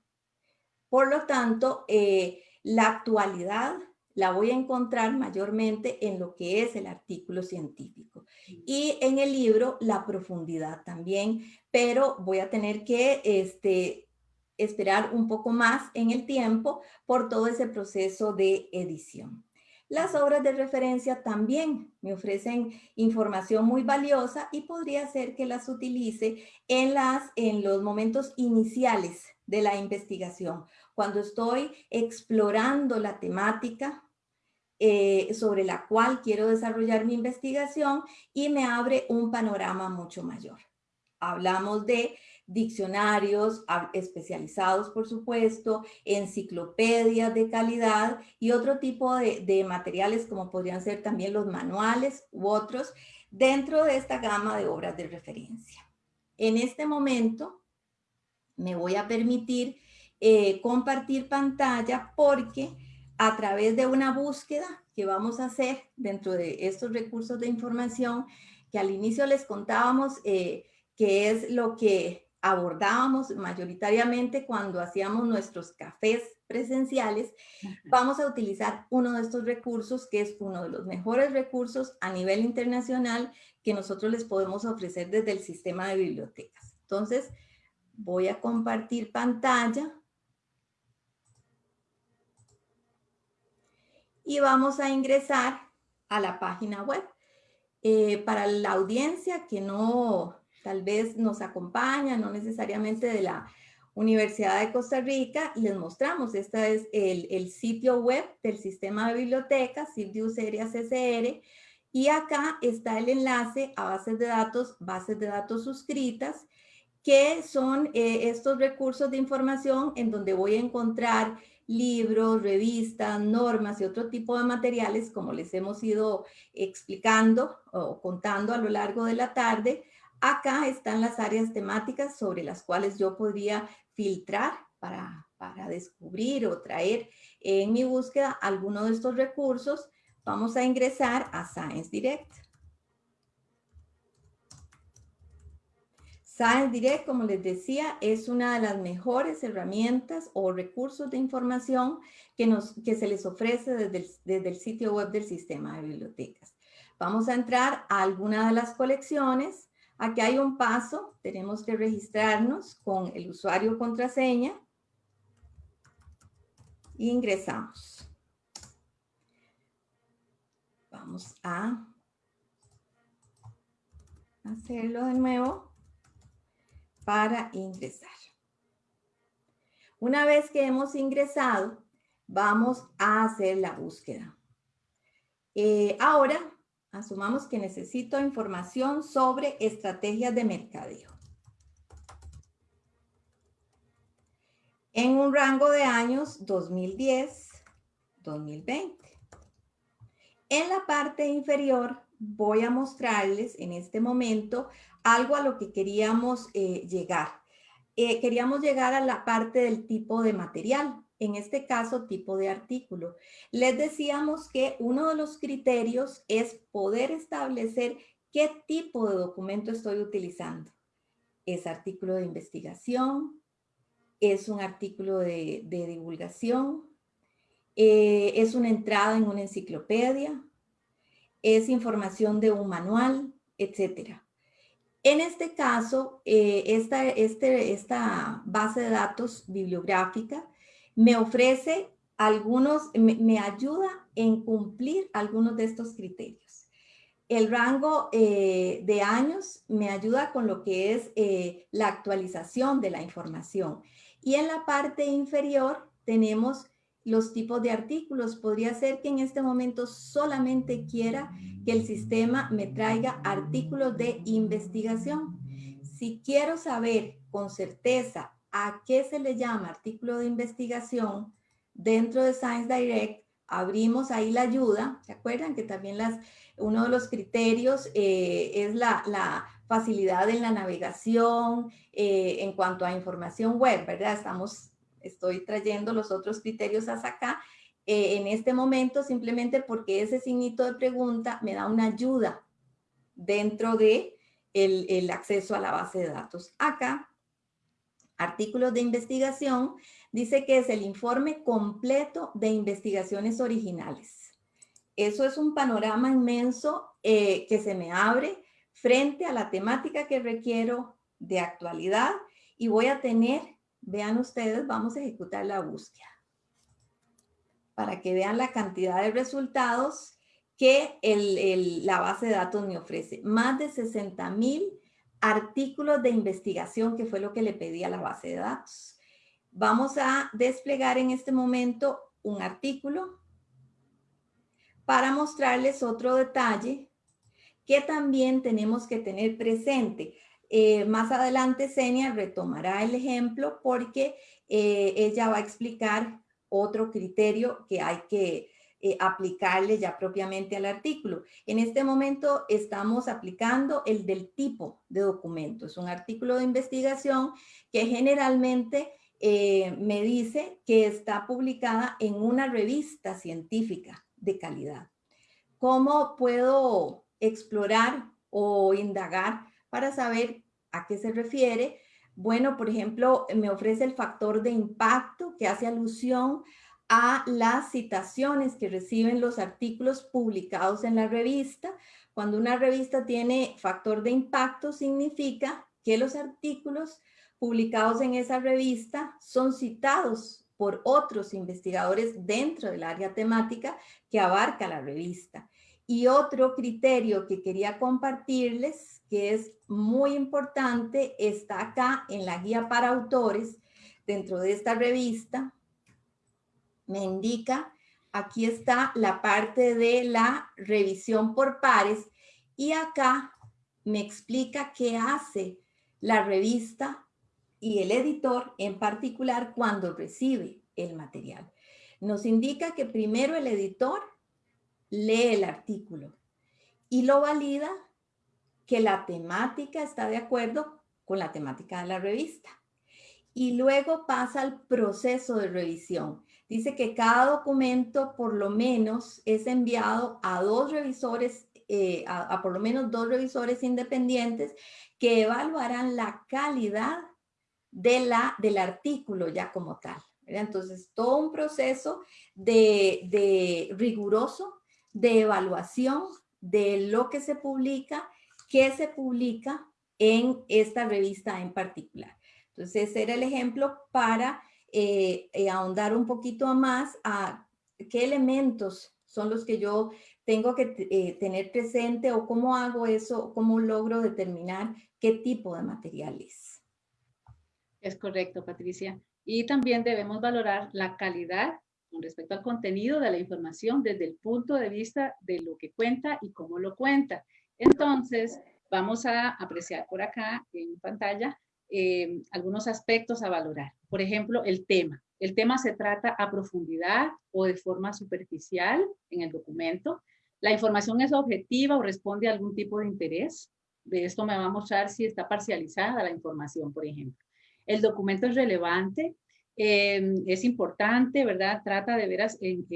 Por lo tanto, eh, la actualidad la voy a encontrar mayormente en lo que es el artículo científico. Y en el libro, la profundidad también, pero voy a tener que este, esperar un poco más en el tiempo por todo ese proceso de edición. Las obras de referencia también me ofrecen información muy valiosa y podría ser que las utilice en, las, en los momentos iniciales de la investigación, cuando estoy explorando la temática eh, sobre la cual quiero desarrollar mi investigación y me abre un panorama mucho mayor. Hablamos de diccionarios especializados, por supuesto, enciclopedias de calidad y otro tipo de, materiales como podrían ser también los manuales u otros dentro de esta gama de obras de referencia. En este momento me voy a permitir eh, compartir pantalla porque a través de una búsqueda que vamos a hacer dentro de estos recursos de información que al inicio les contábamos eh, que es lo que abordábamos mayoritariamente cuando hacíamos nuestros cafés presenciales, vamos a utilizar uno de estos recursos que es uno de los mejores recursos a nivel internacional que nosotros les podemos ofrecer desde el sistema de bibliotecas. Entonces, voy a compartir pantalla. Y vamos a ingresar a la página web. Eh, para la audiencia que no tal vez nos acompaña, no necesariamente de la Universidad de Costa Rica, les mostramos, este es el, el sitio web del sistema de bibliotecas, CIRDIUS CCR, y acá está el enlace a bases de datos, bases de datos suscritas, que son eh, estos recursos de información en donde voy a encontrar libros, revistas, normas y otro tipo de materiales, como les hemos ido explicando o contando a lo largo de la tarde, Acá están las áreas temáticas sobre las cuales yo podría filtrar para, para descubrir o traer en mi búsqueda alguno de estos recursos. Vamos a ingresar a Science Direct. Science Direct, como les decía, es una de las mejores herramientas o recursos de información que, nos, que se les ofrece desde desde el sitio web del sistema de bibliotecas. Vamos a entrar a alguna de las colecciones Aquí hay un paso, tenemos que registrarnos con el usuario contraseña. Ingresamos. Vamos a hacerlo de nuevo para ingresar. Una vez que hemos ingresado, vamos a hacer la búsqueda. Eh, ahora Asumamos que necesito información sobre estrategias de mercadeo. En un rango de años 2010-2020. En la parte inferior voy a mostrarles en este momento algo a lo que queríamos eh, llegar. Eh, queríamos llegar a la parte del tipo de material. En este caso tipo de artículo. Les decíamos que uno de los criterios es poder establecer qué tipo de documento estoy utilizando. ¿Es artículo de investigación? ¿Es un artículo de, divulgación? Eh, ¿Es una entrada en una enciclopedia? ¿Es información de un manual? Etcétera. En este caso, eh, este, esta base de datos bibliográfica me ofrece algunos, me, ayuda en cumplir algunos de estos criterios. El rango eh, de años me ayuda con lo que es eh, la actualización de la información. Y en la parte inferior tenemos los tipos de artículos. Podría ser que en este momento solamente quiera que el sistema me traiga artículos de investigación. Si quiero saber con certeza a qué se le llama artículo de investigación, dentro de Science Direct abrimos ahí la ayuda. ¿Se acuerdan que también las, uno de los criterios eh, es la, facilidad en la navegación eh, en cuanto a información web, ¿verdad? Estamos, estoy trayendo los otros criterios hasta acá. Eh, en este momento simplemente porque ese signito de pregunta me da una ayuda dentro de el, el acceso a la base de datos. Acá artículos de investigación, dice que es el informe completo de investigaciones originales. Eso es un panorama inmenso eh, que se me abre frente a la temática que requiero de actualidad y voy a tener, vean ustedes, vamos a ejecutar la búsqueda para que vean la cantidad de resultados que la base de datos me ofrece. Más de 60 mil artículos de investigación, que fue lo que le pedí a la base de datos. Vamos a desplegar en este momento un artículo para mostrarles otro detalle que también tenemos que tener presente. Eh, más adelante Senia retomará el ejemplo porque eh, ella va a explicar otro criterio que hay que eh, aplicarle ya propiamente al artículo. En este momento estamos aplicando el del tipo de documento. Es un artículo de investigación que generalmente eh, me dice que está publicada en una revista científica de calidad. ¿Cómo puedo explorar o indagar para saber a qué se refiere? Bueno, por ejemplo, me ofrece el factor de impacto que hace alusión a las citaciones que reciben los artículos publicados en la revista. Cuando una revista tiene factor de impacto, significa que los artículos publicados en esa revista son citados por otros investigadores dentro del área temática que abarca la revista. Y otro criterio que quería compartirles, que es muy importante, está acá en la guía para autores dentro de esta revista, me indica, aquí está la parte de la revisión por pares y acá me explica qué hace la revista y el editor en particular cuando recibe el material. Nos indica que primero el editor lee el artículo y lo valida que la temática está de acuerdo con la temática de la revista. Y luego pasa al proceso de revisión dice que cada documento por lo menos es enviado a dos revisores, eh, a, por lo menos dos revisores independientes que evaluarán la calidad de la, del artículo ya como tal. Entonces, todo un proceso de, de riguroso de evaluación de lo que se publica, qué se publica en esta revista en particular. Entonces, ese era el ejemplo para eh, eh, ahondar un poquito más a qué elementos son los que yo tengo que eh, tener presente o cómo hago eso, cómo logro determinar qué tipo de material es.
Es correcto, Patricia. Y también debemos valorar la calidad con respecto al contenido de la información desde el punto de vista de lo que cuenta y cómo lo cuenta. Entonces, vamos a apreciar por acá en pantalla eh, algunos aspectos a valorar. Por ejemplo, el tema. El tema se trata a profundidad o de forma superficial en el documento. La información es objetiva o responde a algún tipo de interés. De esto me va a mostrar si está parcializada la información, por ejemplo. El documento es relevante. Em, es importante, ¿verdad? Trata de veras en,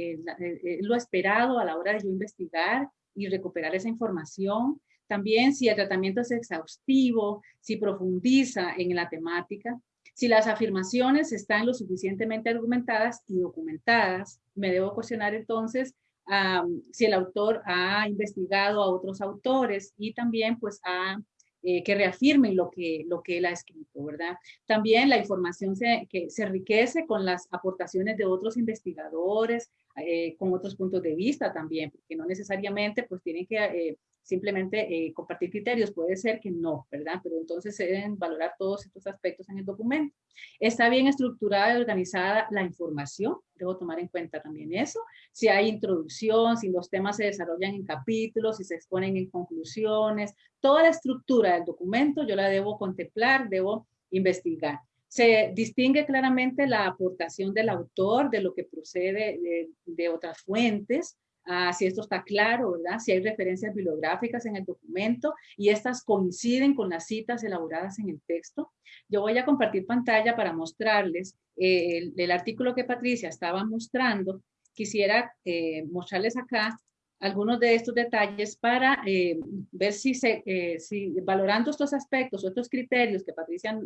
lo esperado a la hora de yo investigar y recuperar esa información. También si el tratamiento es exhaustivo, si profundiza en la temática, si las afirmaciones están lo suficientemente argumentadas y documentadas, me debo cuestionar entonces si el autor ha investigado a otros autores y también pues ha eh, que reafirmen lo que, lo que él ha escrito, ¿verdad? También la información se, que se enriquece con las aportaciones de otros investigadores, eh, con otros puntos de vista también, porque no necesariamente pues tienen que eh, simplemente eh, compartir criterios, puede ser que no, ¿verdad? Pero entonces se deben valorar todos estos aspectos en el documento. Está bien estructurada y organizada la información, debo tomar en cuenta también eso. Si hay introducción, si los temas se desarrollan en capítulos, si se exponen en conclusiones, toda la estructura del documento yo la debo contemplar, debo investigar. Se distingue claramente la aportación del autor, de lo que procede de, de otras fuentes, Ah, si esto está claro, ¿verdad? Si hay referencias bibliográficas en el documento y estas coinciden con las citas elaboradas en el texto. Yo voy a compartir pantalla para mostrarles eh, el, artículo que Patricia estaba mostrando. Quisiera eh, mostrarles acá algunos de estos detalles para eh, ver si, se, si valorando estos aspectos o estos criterios que Patricia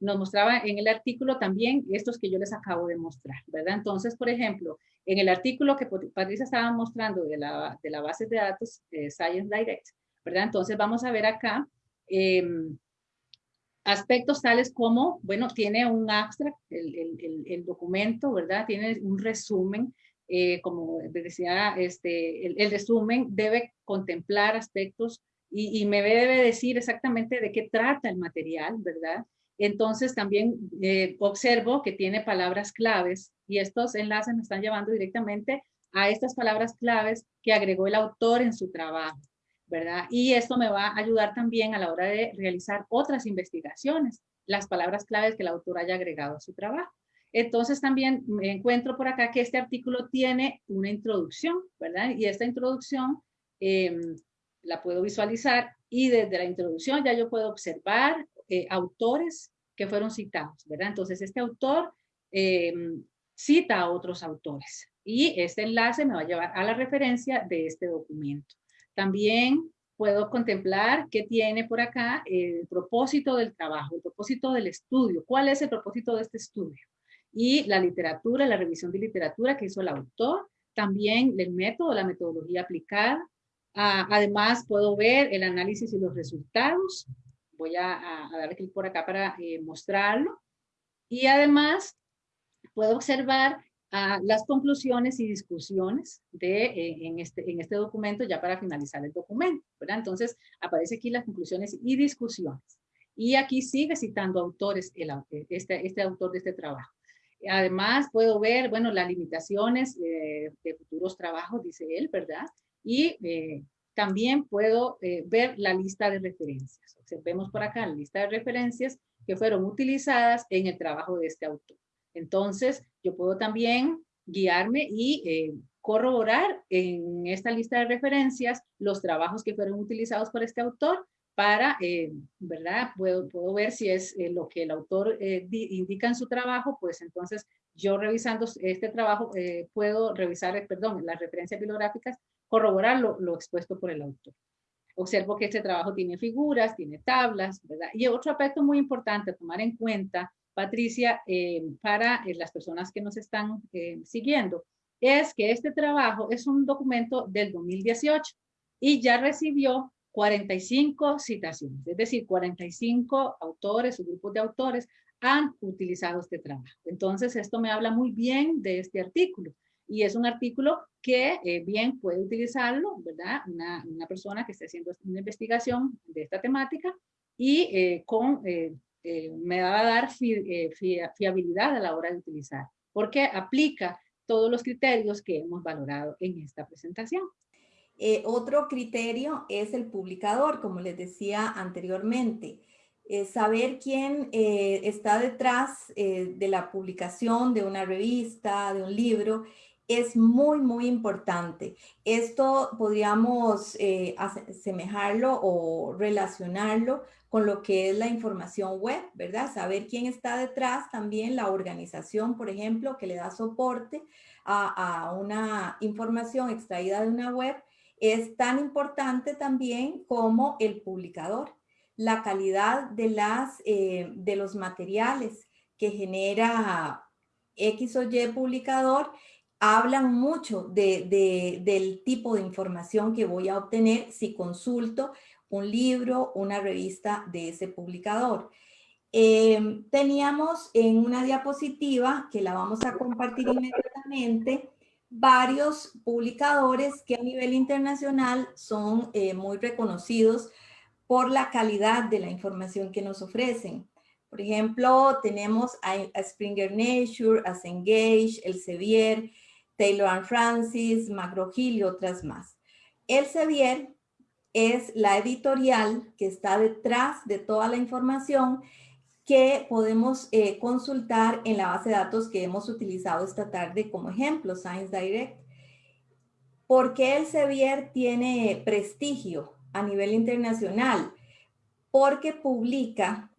nos mostraba en el artículo también estos que yo les acabo de mostrar, ¿verdad? Entonces, por ejemplo, en el artículo que Patricia estaba mostrando de la, de la base de datos eh, Science Direct, ¿verdad? Entonces vamos a ver acá em, aspectos tales como, bueno, tiene un abstract, el, el, el, documento, ¿verdad? Tiene un resumen, eh, como decía, este, el, resumen debe contemplar aspectos y, y me debe decir exactamente de qué trata el material, ¿verdad? Entonces también eh, observo que tiene palabras claves y estos enlaces me están llevando directamente a estas palabras claves que agregó el autor en su trabajo, ¿verdad? Y esto me va a ayudar también a la hora de realizar otras investigaciones, las palabras claves que el autor haya agregado a su trabajo. Entonces también me encuentro por acá que este artículo tiene una introducción, ¿verdad? Y esta introducción em, la puedo visualizar y desde la introducción ya yo puedo observar eh, autores que fueron citados, ¿verdad? Entonces, este autor eh, cita a otros autores y este enlace me va a llevar a la referencia de este documento. También puedo contemplar qué tiene por acá el propósito del trabajo, el propósito del estudio. ¿Cuál es el propósito de este estudio? Y la literatura, la revisión de literatura que hizo el autor, también el método, la metodología aplicada. Ah, además, puedo ver el análisis y los resultados, voy a, darle clic por acá para eh, mostrarlo. Y además puedo observar ah, las conclusiones y discusiones de, eh, en, este, en este documento ya para finalizar el documento. ¿verdad? Entonces aparece aquí las conclusiones y discusiones. Y aquí sigue citando autores, el, este, este autor de este trabajo. Además, puedo ver, bueno, las limitaciones eh, de futuros trabajos, dice él, ¿verdad? Y también puedo eh, ver la lista de referencias. Observemos por acá la lista de referencias que fueron utilizadas en el trabajo de este autor. Entonces, yo puedo también guiarme y eh, corroborar en esta lista de referencias los trabajos que fueron utilizados por este autor para, eh, ¿verdad? Puedo, puedo ver si es lo que el autor indica en su trabajo, pues entonces yo revisando este trabajo puedo revisar, perdón, las referencias bibliográficas corroborar lo, expuesto por el autor. Observo que este trabajo tiene figuras, tiene tablas, ¿verdad? Y otro aspecto muy importante a tomar en cuenta, Patricia, eh, para eh, las personas que nos están eh, siguiendo, es que este trabajo es un documento del 2018 y ya recibió 45 citaciones, es decir, 45 autores o grupos de autores han utilizado este trabajo. Entonces, esto me habla muy bien de este artículo y es un artículo que eh, bien puede utilizarlo, ¿verdad? Una, una, persona que esté haciendo una investigación de esta temática y eh, con, eh, me va a dar fiabilidad a la hora de utilizar, porque aplica todos los criterios que hemos valorado en esta presentación.
otro criterio es el publicador, como les decía anteriormente. saber quién está detrás de la publicación de una revista, de un libro, es muy, muy importante. Esto podríamos eh, asemejarlo o relacionarlo con lo que es la información web, ¿verdad? Saber quién está detrás, también la organización, por ejemplo, que le da soporte a, una información extraída de una web, es tan importante también como el publicador. La calidad de, las, eh, de los materiales que genera X o Y publicador hablan mucho de, del tipo de información que voy a obtener si consulto un libro, una revista de ese publicador. Em, teníamos en una diapositiva, que la vamos a compartir inmediatamente, varios publicadores que a nivel internacional son eh, muy reconocidos por la calidad de la información que nos ofrecen. Por ejemplo, tenemos a, Springer Nature, a Cengage, Elsevier, Taylor and Francis, McGraw-Hill y otras más. Elsevier es la editorial que está detrás de toda la información que podemos eh, consultar en la base de datos que hemos utilizado esta tarde como ejemplo, Science Direct. ¿Por qué Elsevier tiene prestigio a nivel internacional? Porque publica,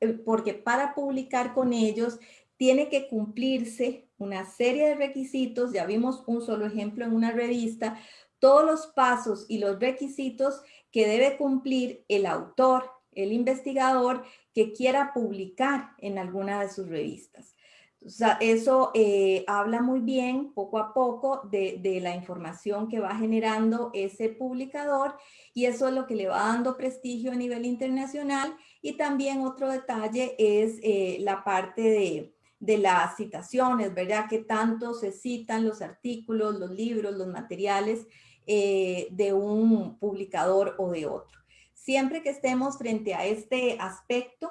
eh, porque para publicar con ellos tiene que cumplirse una serie de requisitos, ya vimos un solo ejemplo en una revista, todos los pasos y los requisitos que debe cumplir el autor, el investigador que quiera publicar en alguna de sus revistas. O sea, eso eh, habla muy bien, poco a poco, de, la información que va generando ese publicador y eso es lo que le va dando prestigio a nivel internacional. Y también otro detalle es eh, la parte de, de las citaciones, ¿verdad? Que tanto se citan los artículos, los libros, los materiales eh, de un publicador o de otro. Siempre que estemos frente a este aspecto,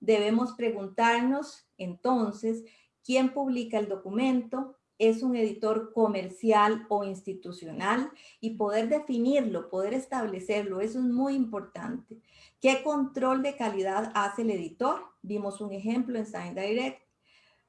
debemos preguntarnos entonces, ¿quién publica el documento? ¿Es un editor comercial o institucional? Y poder definirlo, poder establecerlo, eso es muy importante. ¿Qué control de calidad hace el editor? Vimos un ejemplo en Sign Direct.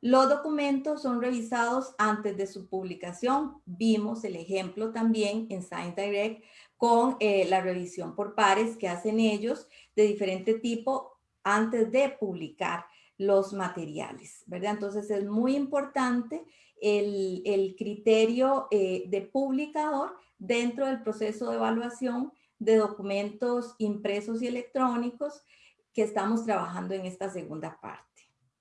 Los documentos son revisados antes de su publicación. Vimos el ejemplo también en Science Direct con eh, la revisión por pares que hacen ellos de diferente tipo antes de publicar los materiales, ¿verdad? Entonces es muy importante el, criterio eh, de publicador dentro del proceso de evaluación de documentos impresos y electrónicos que estamos trabajando en esta segunda parte.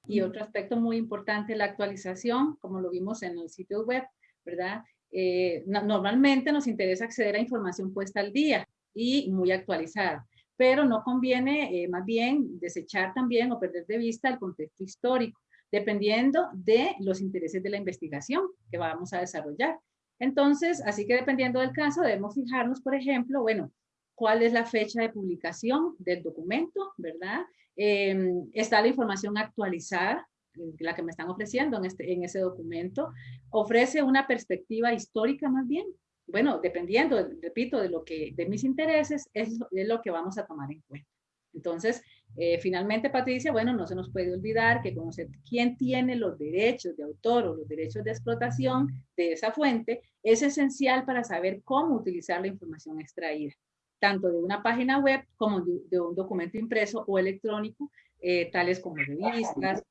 Y otro aspecto muy importante, la actualización, como lo vimos en el sitio web, ¿verdad? Eh, normalmente nos interesa acceder a información puesta al día y muy actualizada, pero no conviene eh, más bien desechar también o perder de vista el contexto histórico, dependiendo de los intereses de la investigación que vamos a desarrollar. Entonces, así que dependiendo del caso, debemos fijarnos, por ejemplo, bueno, cuál es la fecha de publicación del documento, ¿verdad? Em, está la información actualizada, eh, la que me están ofreciendo en, este, ese documento. Ofrece una perspectiva histórica más bien. Bueno, dependiendo, repito, de lo que, de mis intereses, es, es lo que vamos a tomar en cuenta. Entonces, eh, finalmente, Patricia, bueno, no se nos puede olvidar que conocer quién tiene los derechos de autor o los derechos de explotación de esa fuente es esencial para saber cómo utilizar la información extraída tanto de una página web como de, un documento impreso o electrónico, eh, tales como revistas,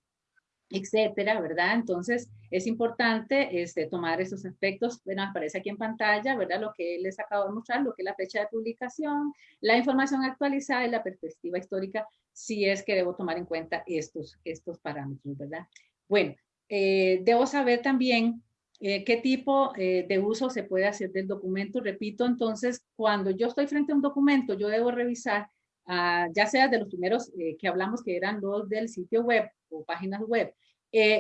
etcétera, ¿verdad? Entonces, es importante este, tomar esos aspectos, bueno, aparece aquí en pantalla, ¿verdad? Lo que les acabo de mostrar, lo que es la fecha de publicación, la información actualizada y la perspectiva histórica, si es que debo tomar en cuenta estos, estos parámetros, ¿verdad? Bueno, eh, debo saber también eh, qué tipo eh, de uso se puede hacer del documento. Repito, entonces, cuando yo estoy frente a un documento, yo debo revisar, ah, ya sea de los primeros eh, que hablamos, que eran los del sitio web o páginas web,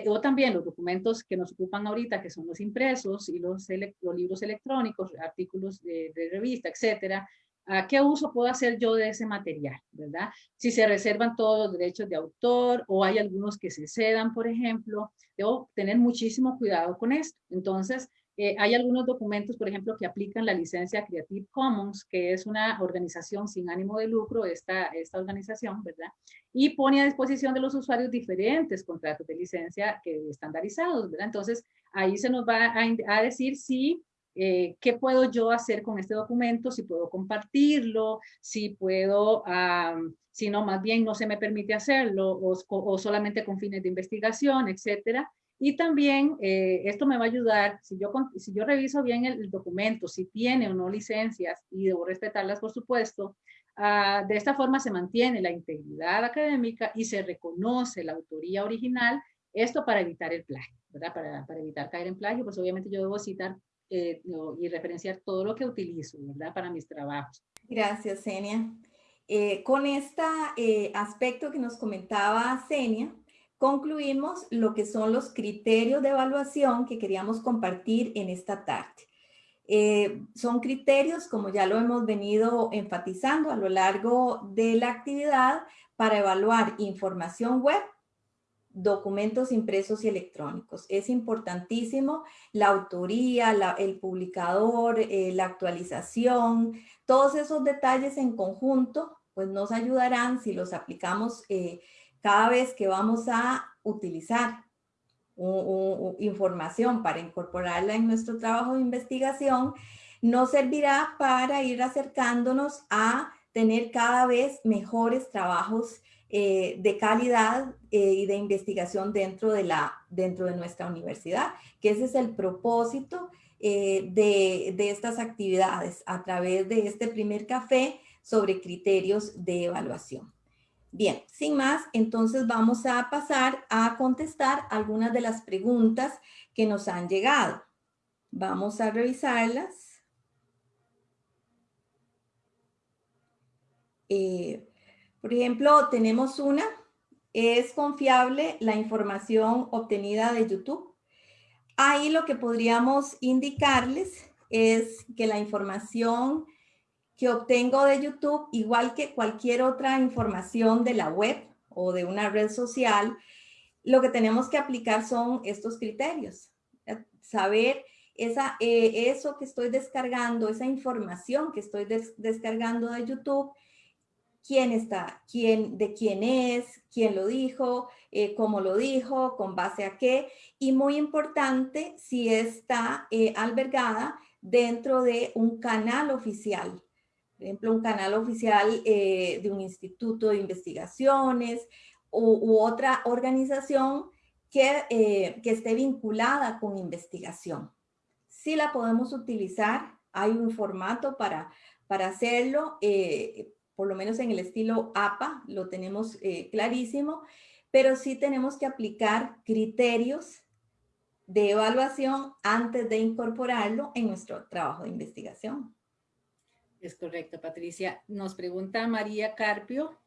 o también los documentos que nos ocupan ahorita, que son los impresos y los, los libros electrónicos, artículos de, de revista, etcétera, ¿A qué uso puedo hacer yo de ese material? ¿Verdad? Si se reservan todos los derechos de autor o hay algunos que se cedan, por ejemplo, debo tener muchísimo cuidado con esto. Entonces, eh, hay algunos documentos, por ejemplo, que aplican la licencia Creative Commons, que es una organización sin ánimo de lucro, esta, esta organización, ¿verdad? Y pone a disposición de los usuarios diferentes contratos de licencia que estandarizados, ¿verdad? Entonces, ahí se nos va a, decir si eh, qué puedo yo hacer con este documento, si puedo compartirlo, si puedo, si no, más bien no se me permite hacerlo o, o solamente con fines de investigación, etcétera. Y también eh, esto me va a ayudar, si yo, si yo reviso bien el, documento, si tiene o no licencias, y debo respetarlas por supuesto, ah, de esta forma se mantiene la integridad académica y se reconoce la autoría original, esto para evitar el plagio, ¿verdad? Para, para evitar caer en plagio, pues obviamente yo debo citar eh, y referenciar todo lo que utilizo, ¿verdad? Para mis trabajos.
Gracias, Senia. Eh, con este aspecto que nos comentaba Senia, concluimos lo que son los criterios de evaluación que queríamos compartir en esta tarde. Son criterios, como ya lo hemos venido enfatizando a lo largo de la actividad, para evaluar información web, documentos impresos y electrónicos. Es importantísimo la autoría, el publicador, eh, la actualización, todos esos detalles en conjunto, pues nos ayudarán si los aplicamos eh, cada vez que vamos a utilizar información para incorporarla en nuestro trabajo de investigación, nos servirá para ir acercándonos a tener cada vez mejores trabajos eh, de calidad eh, y de investigación dentro de, la, dentro de nuestra universidad, que ese es el propósito eh, de, de estas actividades a través de este primer café sobre criterios de evaluación. Bien, sin más, entonces vamos a pasar a contestar algunas de las preguntas que nos han llegado. Vamos a revisarlas. Por ejemplo, tenemos una. ¿Es confiable la información obtenida de YouTube? Ahí lo que podríamos indicarles es que la información que obtengo de YouTube, igual que cualquier otra información de la web o de una red social, lo que tenemos que aplicar son estos criterios. Saber esa, eh, eso que estoy descargando, esa información que estoy descargando de YouTube, quién está, quién, de quién es, quién lo dijo, eh, cómo lo dijo, con base a qué. Y muy importante, si está eh, albergada dentro de un canal oficial por ejemplo, un canal oficial eh, de un instituto de investigaciones u, otra organización que, eh, que, esté vinculada con investigación. Sí la podemos utilizar, hay un formato para, para hacerlo, eh, por lo menos en el estilo APA, lo tenemos clarísimo, pero sí tenemos que aplicar criterios de evaluación antes de incorporarlo en nuestro trabajo de investigación.
Es correcto, Patricia. Nos pregunta María Carpio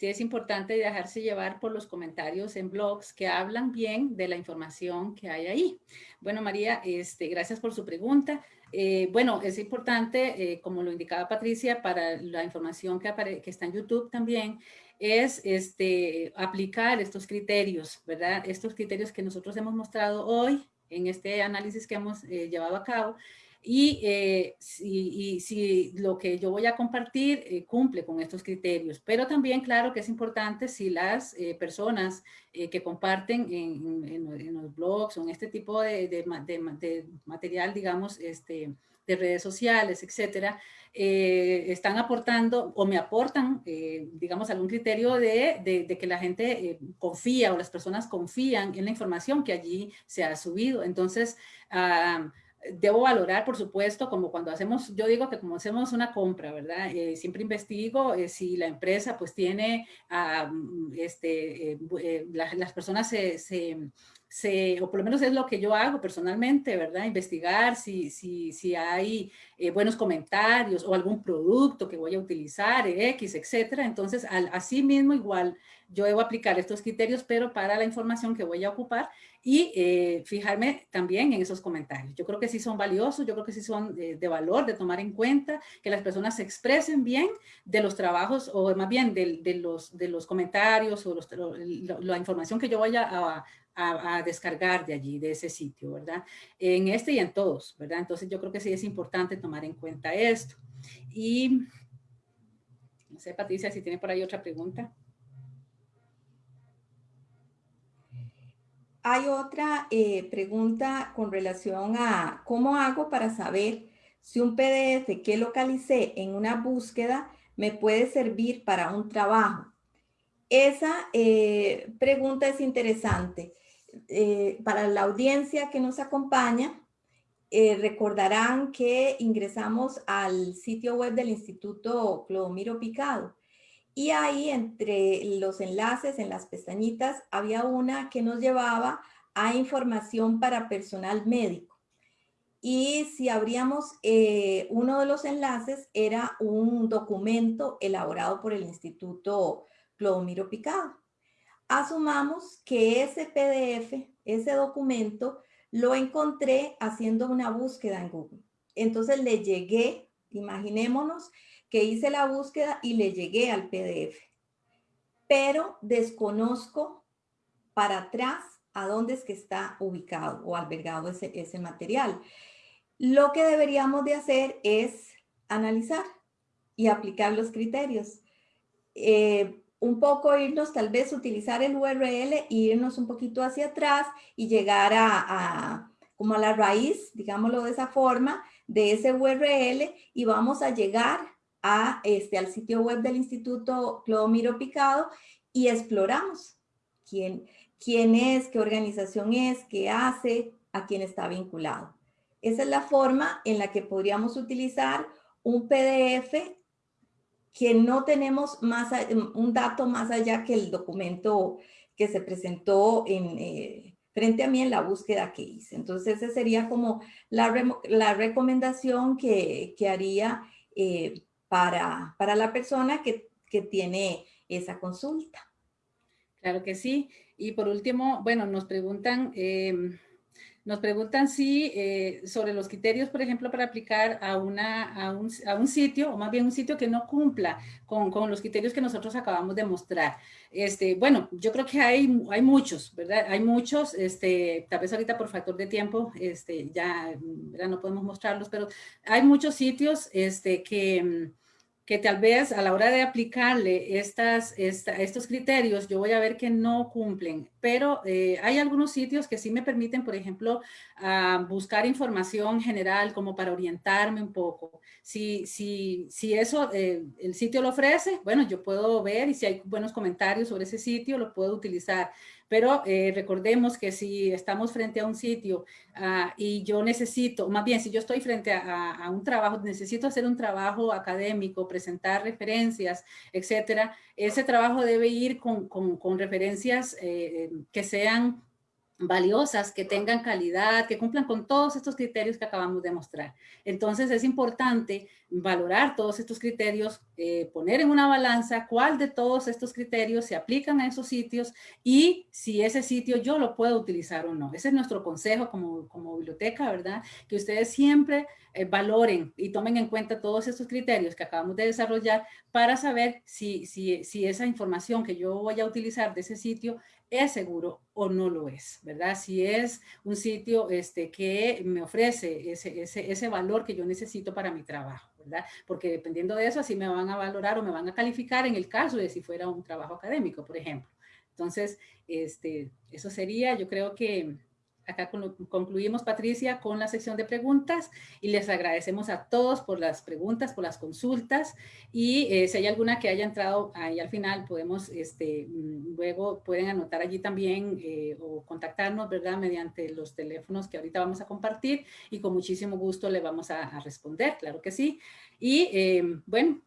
si es importante dejarse llevar por los comentarios en blogs que hablan bien de la información que hay ahí. Bueno, María, este, gracias por su pregunta. Eh, bueno, es importante, eh, como lo indicaba Patricia, para la información que, que está en YouTube también, es este, aplicar estos criterios, ¿verdad? Estos criterios que nosotros hemos mostrado hoy en este análisis que hemos eh, llevado a cabo y, eh, si, si, lo que yo voy a compartir eh, cumple con estos criterios. Pero también, claro, que es importante si las eh, personas que comparten en, en, los blogs o en este tipo de, de, de, material, digamos, este, de redes sociales, etcétera, están aportando o me aportan, digamos, algún criterio de, de que la gente confía o las personas confían en la información que allí se ha subido. Entonces, uh, debo valorar, por supuesto, como cuando hacemos, yo digo que como hacemos una compra, ¿verdad? Eh, siempre investigo eh, si la empresa pues tiene, ah, mm, este, eh, las personas se, se, o por lo menos es lo que yo hago personalmente, ¿verdad? Investigar si, si, si hay buenos comentarios o algún producto que voy a utilizar, X, etcétera. Entonces, al, así mismo igual yo debo aplicar estos criterios, pero para la información que voy a ocupar y eh, fijarme también en esos comentarios. Yo creo que sí son valiosos, yo creo que sí son de, valor de tomar en cuenta, que las personas se expresen bien de los trabajos o más bien de, de los, de los comentarios o la información que yo vaya a, a, descargar de allí, de ese sitio, ¿verdad? En este y en todos, ¿verdad? Entonces yo creo que sí es importante tomar en cuenta esto. Y no sé, Patricia, si tiene por ahí otra pregunta.
Hay otra eh, pregunta con relación a cómo hago para saber si un PDF que localicé en una búsqueda me puede servir para un trabajo. Esa eh, pregunta es interesante. Eh, para la audiencia que nos acompaña, recordarán que ingresamos al sitio web del Instituto Clodomiro Picado y ahí entre los enlaces, en las pestañitas, había una que nos llevaba a información para personal médico. Y si abríamos eh, uno de los enlaces, era un documento elaborado por el Instituto Clodomiro Picado. Asumamos que ese PDF, ese documento, lo encontré haciendo una búsqueda en Google. Entonces le llegué, imaginémonos, que hice la búsqueda y le llegué al PDF. Pero desconozco para atrás a dónde es que está ubicado o albergado ese, ese material. Lo que deberíamos de hacer es analizar y aplicar los criterios. Eh, un poco irnos, tal vez utilizar el URL e irnos un poquito hacia atrás y llegar a, a, como a la raíz, digámoslo de esa forma, de ese URL y vamos a llegar a, este, al sitio web del Instituto Clodomiro Picado y exploramos quién, quién es, qué organización es, qué hace, a quién está vinculado. Esa es la forma en la que podríamos utilizar un PDF que no tenemos más, un dato más allá que el documento que se presentó en, eh, frente a mí en la búsqueda que hice. Entonces, esa sería como la, la recomendación que, que haría eh, para, para la persona que, que tiene esa consulta.
Claro que sí. Y por último, bueno, nos preguntan, em, nos preguntan si eh, sobre los criterios, por ejemplo, para aplicar a, una, a, un, a un sitio, o más bien un sitio que no cumpla con, con, los criterios que nosotros acabamos de mostrar. Este, bueno, yo creo que hay, hay muchos, ¿verdad? Hay muchos, este, tal vez ahorita por factor de tiempo, este, ya, ya no podemos mostrarlos, pero hay muchos sitios este, que que tal vez a la hora de aplicarle estas, estos criterios, yo voy a ver que no cumplen, pero eh, hay algunos sitios que sí me permiten, por ejemplo, uh, buscar información general como para orientarme un poco. Si, si, si eso eh, el sitio lo ofrece, bueno, yo puedo ver y si hay buenos comentarios sobre ese sitio, lo puedo utilizar. Pero eh, recordemos que si estamos frente a un sitio uh, y yo necesito, más bien si yo estoy frente a, un trabajo, necesito hacer un trabajo académico, presentar referencias, etcétera, ese trabajo debe ir con, con, con referencias que sean valiosas, que tengan calidad, que cumplan con todos estos criterios que acabamos de mostrar. Entonces es importante valorar todos estos criterios, eh, poner en una balanza cuál de todos estos criterios se aplican a esos sitios y si ese sitio yo lo puedo utilizar o no. Ese es nuestro consejo como, como biblioteca, ¿verdad? Que ustedes siempre eh, valoren y tomen en cuenta todos estos criterios que acabamos de desarrollar para saber si, si, si esa información que yo voy a utilizar de ese sitio es seguro o no lo es, ¿verdad? Si es un sitio este, que me ofrece ese, ese, ese valor que yo necesito para mi trabajo, ¿verdad? Porque dependiendo de eso, así me van a valorar o me van a calificar en el caso de si fuera un trabajo académico, por ejemplo. Entonces, este, eso sería, yo creo que acá concluimos, Patricia, con la sección de preguntas y les agradecemos a todos por las preguntas, por las consultas y eh, si hay alguna que haya entrado ahí al final, podemos, este, mm, luego pueden anotar allí también eh, o contactarnos, ¿verdad? Mediante los teléfonos que ahorita vamos a compartir y con muchísimo gusto le vamos a, responder, claro que sí. Y eh, bueno,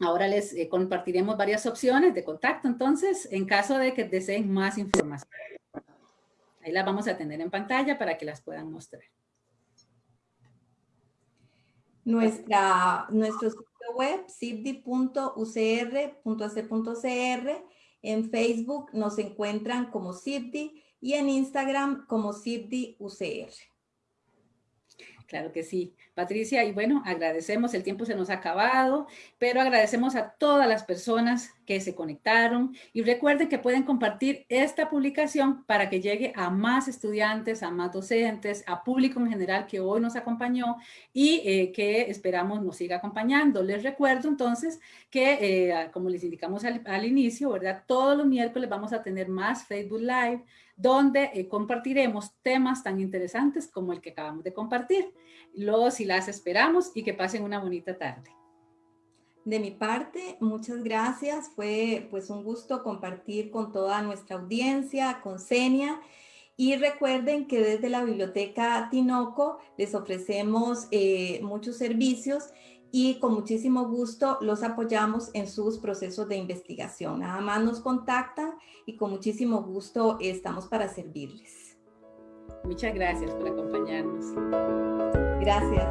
Ahora les eh, compartiremos varias opciones de contacto, entonces, en caso de que deseen más información. Ahí las vamos a tener en pantalla para que las puedan mostrar.
Nuestra, nuestro sitio web, cipdi.ucr.ac.cr. En Facebook nos encuentran como CIPDI y en Instagram como CIPDI-UCR.
Claro que sí, Patricia. Y bueno, agradecemos, el tiempo se nos ha acabado, pero agradecemos a todas las personas que se conectaron y recuerden que pueden compartir esta publicación para que llegue a más estudiantes, a más docentes, a público en general que hoy nos acompañó y eh, que esperamos nos siga acompañando. Les recuerdo entonces que, eh, como les indicamos al, al inicio, ¿verdad? Todos los miércoles vamos a tener más Facebook Live, donde eh, compartiremos temas tan interesantes como el que acabamos de compartir. Los y las esperamos y que pasen una bonita tarde.
De mi parte, muchas gracias. Fue pues un gusto compartir con toda nuestra audiencia, con Senia. Y recuerden que desde la Biblioteca Tinoco les ofrecemos eh, muchos servicios y con muchísimo gusto los apoyamos en sus procesos de investigación. Nada más nos contactan y con muchísimo gusto estamos para servirles.
Muchas gracias por acompañarnos.
Gracias.